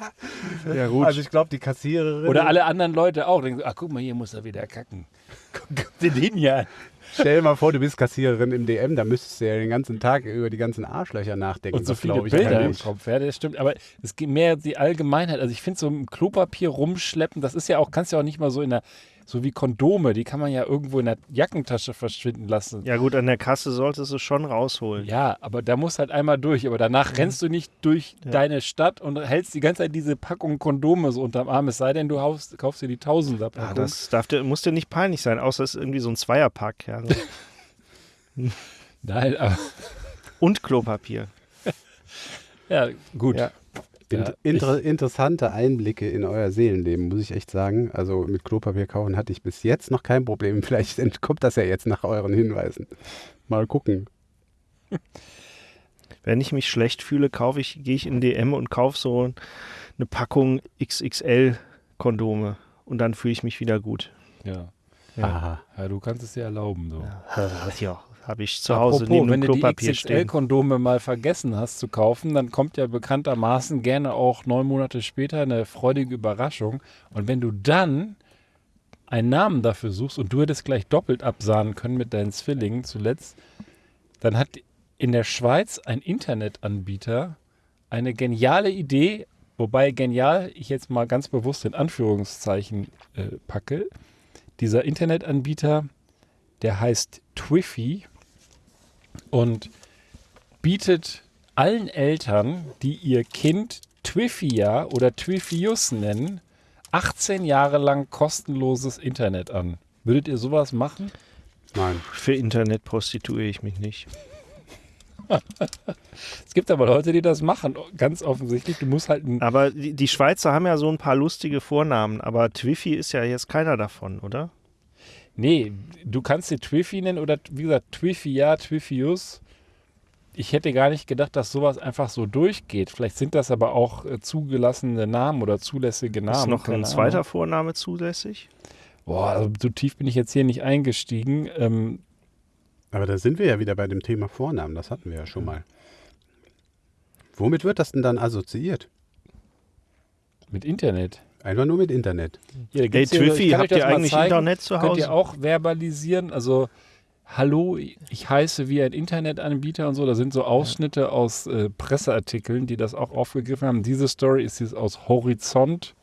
ja, gut. Also ich glaube, die Kassiererin... Oder alle anderen Leute auch. Denken ach guck mal, hier muss er wieder kacken. Guck guck dir den ja an. Stell dir mal vor, du bist Kassiererin im DM, da müsstest du ja den ganzen Tag über die ganzen Arschlöcher nachdenken. Und so Das viele ich Bilder im. Kopf. Ja, das stimmt. Aber es geht mehr die Allgemeinheit. Also ich finde so ein Klopapier rumschleppen, das ist ja auch, kannst ja auch nicht mal so in der, so wie Kondome, die kann man ja irgendwo in der Jackentasche verschwinden lassen. ja gut, an der Kasse solltest du schon rausholen. Ja, aber da muss halt einmal durch. Aber danach rennst du nicht durch Ja. deine Stadt und hältst die ganze Zeit diese Packung Kondome so unterm Arm. Es sei denn, du kaufst, kaufst dir die Tausender Ja, das darf dir, muss dir nicht peinlich sein, außer es ist irgendwie so ein Zweierpack. Ja. so. Nein, aber Und Klopapier. ja, gut. Ja. Ja, inter interessante Einblicke in euer Seelenleben, muss ich echt sagen. Also mit Klopapier kaufen hatte ich bis jetzt noch kein Problem. Vielleicht entkommt das ja jetzt nach euren Hinweisen. Mal gucken. Wenn ich mich schlecht fühle, kaufe ich, gehe ich in DM und kaufe so eine Packung XXL Kondome und dann fühle ich mich wieder gut. Ja. Ja. Aha. ja, du kannst es dir erlauben. So. Ja, habe ich zu Hause Apropos, neben wenn dem du die Klopapier. XXL-Kondome mal vergessen hast zu kaufen, dann kommt ja bekanntermaßen gerne auch neun Monate später eine freudige Überraschung. Und wenn du dann einen Namen dafür suchst und du hättest gleich doppelt absahnen können mit deinen Zwillingen zuletzt, dann hat in der Schweiz ein Internetanbieter eine geniale Idee, wobei genial ich jetzt mal ganz bewusst in Anführungszeichen äh, packe. Dieser Internetanbieter, der heißt Twiffy und bietet allen Eltern, die ihr Kind Twiffia oder Twiffius nennen, 18 Jahre lang kostenloses Internet an. Würdet ihr sowas machen? Nein. Für Internet prostituiere ich mich nicht. Es gibt aber Leute, die das machen, ganz offensichtlich. Du musst halt Aber die, die Schweizer haben ja so ein paar lustige Vornamen, aber Twiffy ist ja jetzt keiner davon, oder? Nee, du kannst sie Twiffy nennen oder wie gesagt Twiffia, Twiffius. Ich hätte gar nicht gedacht, dass sowas einfach so durchgeht. Vielleicht sind das aber auch äh, zugelassene Namen oder zulässige Namen. ist noch ein zweiter Ahnung. Vorname zulässig? Boah, also so tief bin ich jetzt hier nicht eingestiegen. Ähm, Aber da sind wir ja wieder bei dem Thema Vornamen. Das hatten wir ja schon mal. Womit wird das denn dann assoziiert? mit Internet. Einfach nur mit Internet. Da Hey Twiffy, habt ihr eigentlich zeigen. Internet zu Könnt Hause? ihr auch verbalisieren? Also, hallo, ich heiße wie ein Internetanbieter und so. Da sind so Ausschnitte aus äh, Presseartikeln, die das auch aufgegriffen haben. Diese Story ist jetzt aus horizont.ch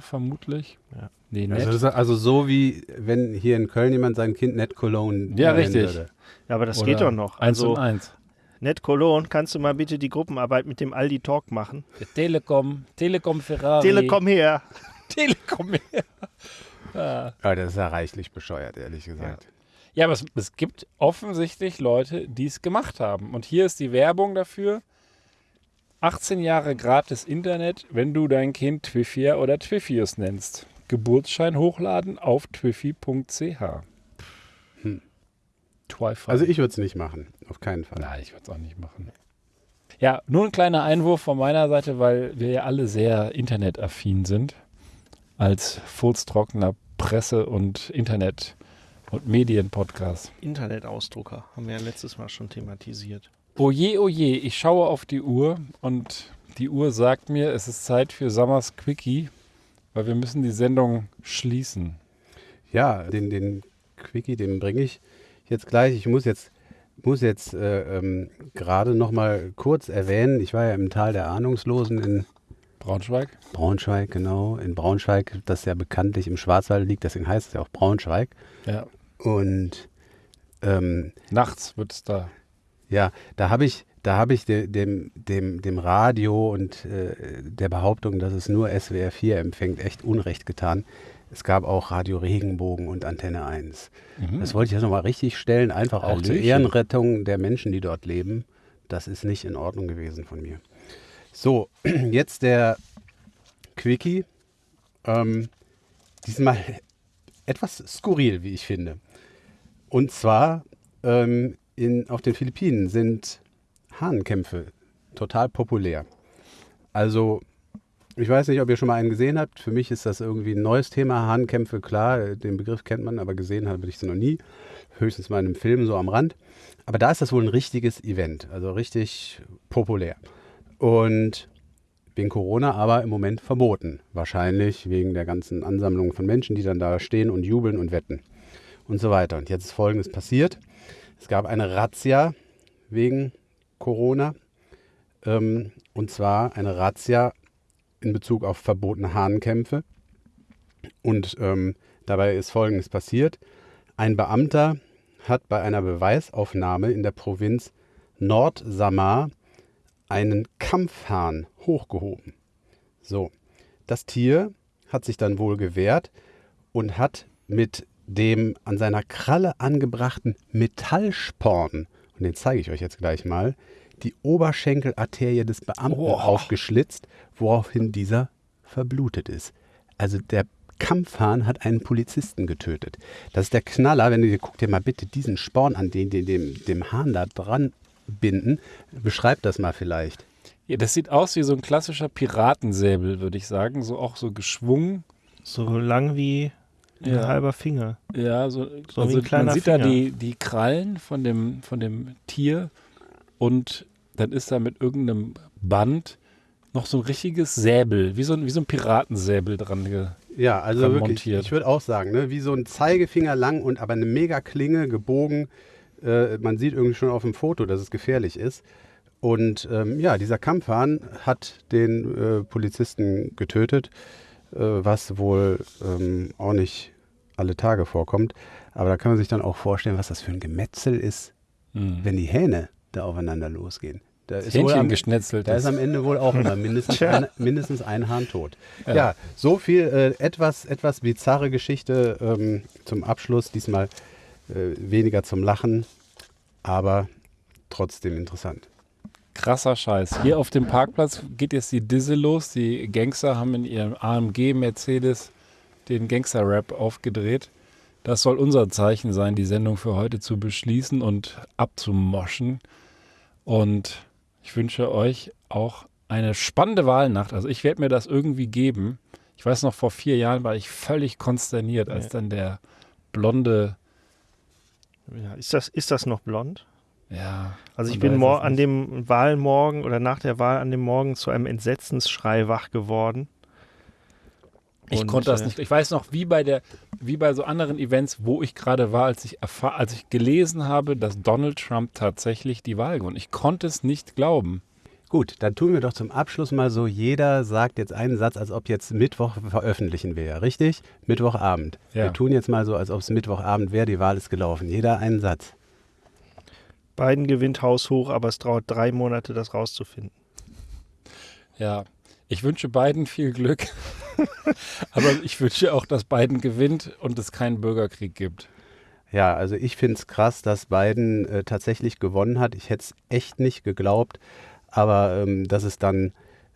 vermutlich. Ja. Nee, net. Also, also so wie wenn hier in Köln jemand sein Kind Net Cologne Ja, richtig. würde. Ja, aber das Oder geht doch noch. Eins Also, und eins. Ned Cologne, kannst du mal bitte die Gruppenarbeit mit dem Aldi Talk machen? Telekom, Telekom Ferrari. Telekom her. Telekom. ja. Ja, das ist ja reichlich bescheuert, ehrlich gesagt. Ja, aber es, es gibt offensichtlich Leute, die es gemacht haben. Und hier ist die Werbung dafür. 18 Jahre gratis Internet, wenn du dein Kind Twiffia oder Twiffius nennst. Geburtsschein hochladen auf twiffy.ch. Twifi. Also ich würde es nicht machen, auf keinen Fall. Nein, ich würde es auch nicht machen. Ja, nur ein kleiner Einwurf von meiner Seite, weil wir ja alle sehr internetaffin sind. Als furztrockener Presse- und Internet- und Medienpodcast. Internetausdrucker haben wir ja letztes Mal schon thematisiert. Oje, oje, ich schaue auf die Uhr und die Uhr sagt mir, es ist Zeit für Summers Quickie, weil wir müssen die Sendung schließen. Ja, den, den Quickie, den bringe ich jetzt gleich. Ich muss jetzt, muss jetzt äh, ähm, gerade noch mal kurz erwähnen, ich war ja im Tal der Ahnungslosen in Braunschweig? Braunschweig, genau. In Braunschweig, das ja bekanntlich im Schwarzwald liegt, deswegen heißt es ja auch Braunschweig. Ja. Und ähm, Nachts wird es da. Ja, da habe ich, da habe ich de, dem, dem, dem Radio und äh, der Behauptung, dass es nur SWR 4 empfängt, echt Unrecht getan. Es gab auch Radio Regenbogen und Antenne 1. Mhm. Das wollte ich jetzt nochmal richtig stellen, einfach auch zur Hallöchen. Ehrenrettung der Menschen, die dort leben. Das ist nicht in Ordnung gewesen von mir. So, jetzt der Quickie. Ähm, diesmal etwas skurril, wie ich finde. Und zwar ähm, in, auf den Philippinen sind Hahnenkämpfe total populär. Also, ich weiß nicht, ob ihr schon mal einen gesehen habt. Für mich ist das irgendwie ein neues Thema. Hahnenkämpfe, klar, den Begriff kennt man, aber gesehen habe ich es noch nie. Höchstens mal in einem Film so am Rand. Aber da ist das wohl ein richtiges Event, also richtig populär. Und wegen Corona aber im Moment verboten. Wahrscheinlich wegen der ganzen Ansammlung von Menschen, die dann da stehen und jubeln und wetten und so weiter. Und jetzt ist Folgendes passiert. Es gab eine Razzia wegen Corona. Ähm, und zwar eine Razzia in Bezug auf verbotene Hahnenkämpfe. Und ähm, dabei ist Folgendes passiert. Ein Beamter hat bei einer Beweisaufnahme in der Provinz Nordsamar einen Kampfhahn hochgehoben. So, das Tier hat sich dann wohl gewehrt und hat mit dem an seiner Kralle angebrachten Metallsporn, und den zeige ich euch jetzt gleich mal, die Oberschenkelarterie des Beamten Oh. aufgeschlitzt, woraufhin dieser verblutet ist. Also der Kampfhahn hat einen Polizisten getötet. Das ist der Knaller, wenn du dir, guck dir mal bitte diesen Sporn an, den, den dem, dem Hahn da dran binden. Beschreib das mal vielleicht. Ja, das sieht aus wie so ein klassischer Piratensäbel, würde ich sagen. So auch so geschwungen. So lang wie ein Ja. halber Finger. Ja, so, So wie also ein kleiner man sieht da Finger. die, die Krallen von dem, von dem Tier und dann ist da mit irgendeinem Band noch so ein richtiges Säbel, wie so ein, wie so ein Piratensäbel dran. Ge Ja, also wirklich, montiert. ich würde auch sagen, ne, wie so ein Zeigefinger lang und aber eine mega Klinge gebogen. Äh, man sieht irgendwie schon auf dem Foto, dass es gefährlich ist. Und ähm, ja, dieser Kampfhahn hat den äh, Polizisten getötet, äh, was wohl ähm, auch nicht alle Tage vorkommt. Aber da kann man sich dann auch vorstellen, was das für ein Gemetzel ist, Hm. wenn die Hähne da aufeinander losgehen. Da ist, am, geschnetzelt. da ist am Ende wohl auch immer mindestens, ein, mindestens ein Hahn tot. Ja, Ja. so viel äh, etwas, etwas bizarre Geschichte ähm, zum Abschluss. Diesmal äh, weniger zum Lachen, aber trotzdem interessant. Krasser Scheiß. Hier auf dem Parkplatz geht jetzt die Disse los. Die Gangster haben in ihrem AMG Mercedes den Gangster-Rap aufgedreht. Das soll unser Zeichen sein, die Sendung für heute zu beschließen und abzumoschen. Und ich wünsche euch auch eine spannende Wahlnacht. Also ich werde mir das irgendwie geben. Ich weiß noch, vor vier Jahren war ich völlig konsterniert, als Ja. dann der blonde, Ja, ist, das, ist das noch blond? ja. Also ich bin an dem Wahlmorgen oder nach der Wahl an dem Morgen zu einem Entsetzensschrei wach geworden. Ich Und, konnte das äh, nicht. Ich weiß noch, wie bei der, wie bei so anderen Events, wo ich gerade war, als ich als ich gelesen habe, dass Donald Trump tatsächlich die Wahl gewonnen. Ich konnte es nicht glauben. Gut, dann tun wir doch zum Abschluss mal so, jeder sagt jetzt einen Satz, als ob jetzt Mittwoch veröffentlichen wir, ja, richtig? Mittwochabend. Ja. Wir tun jetzt mal so, als ob es Mittwochabend wäre, die Wahl ist gelaufen. Jeder einen Satz. Biden gewinnt haushoch, aber es dauert drei Monate, das rauszufinden. Ja, ich wünsche beiden viel Glück. Aber ich wünsche auch, dass Biden gewinnt und es keinen Bürgerkrieg gibt. Ja, also ich finde es krass, dass Biden äh, tatsächlich gewonnen hat. Ich hätte es echt nicht geglaubt, aber ähm, dass es dann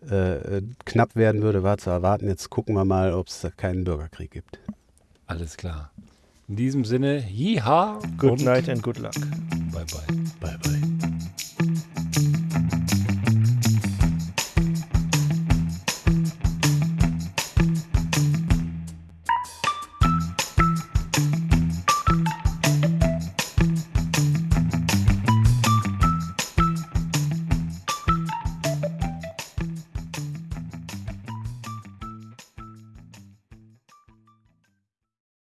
äh, äh, knapp werden würde, war zu erwarten. Jetzt gucken wir mal, ob es keinen Bürgerkrieg gibt. Alles klar. In diesem Sinne, jiha. Good und night and good luck. Bye bye. Bye, bye.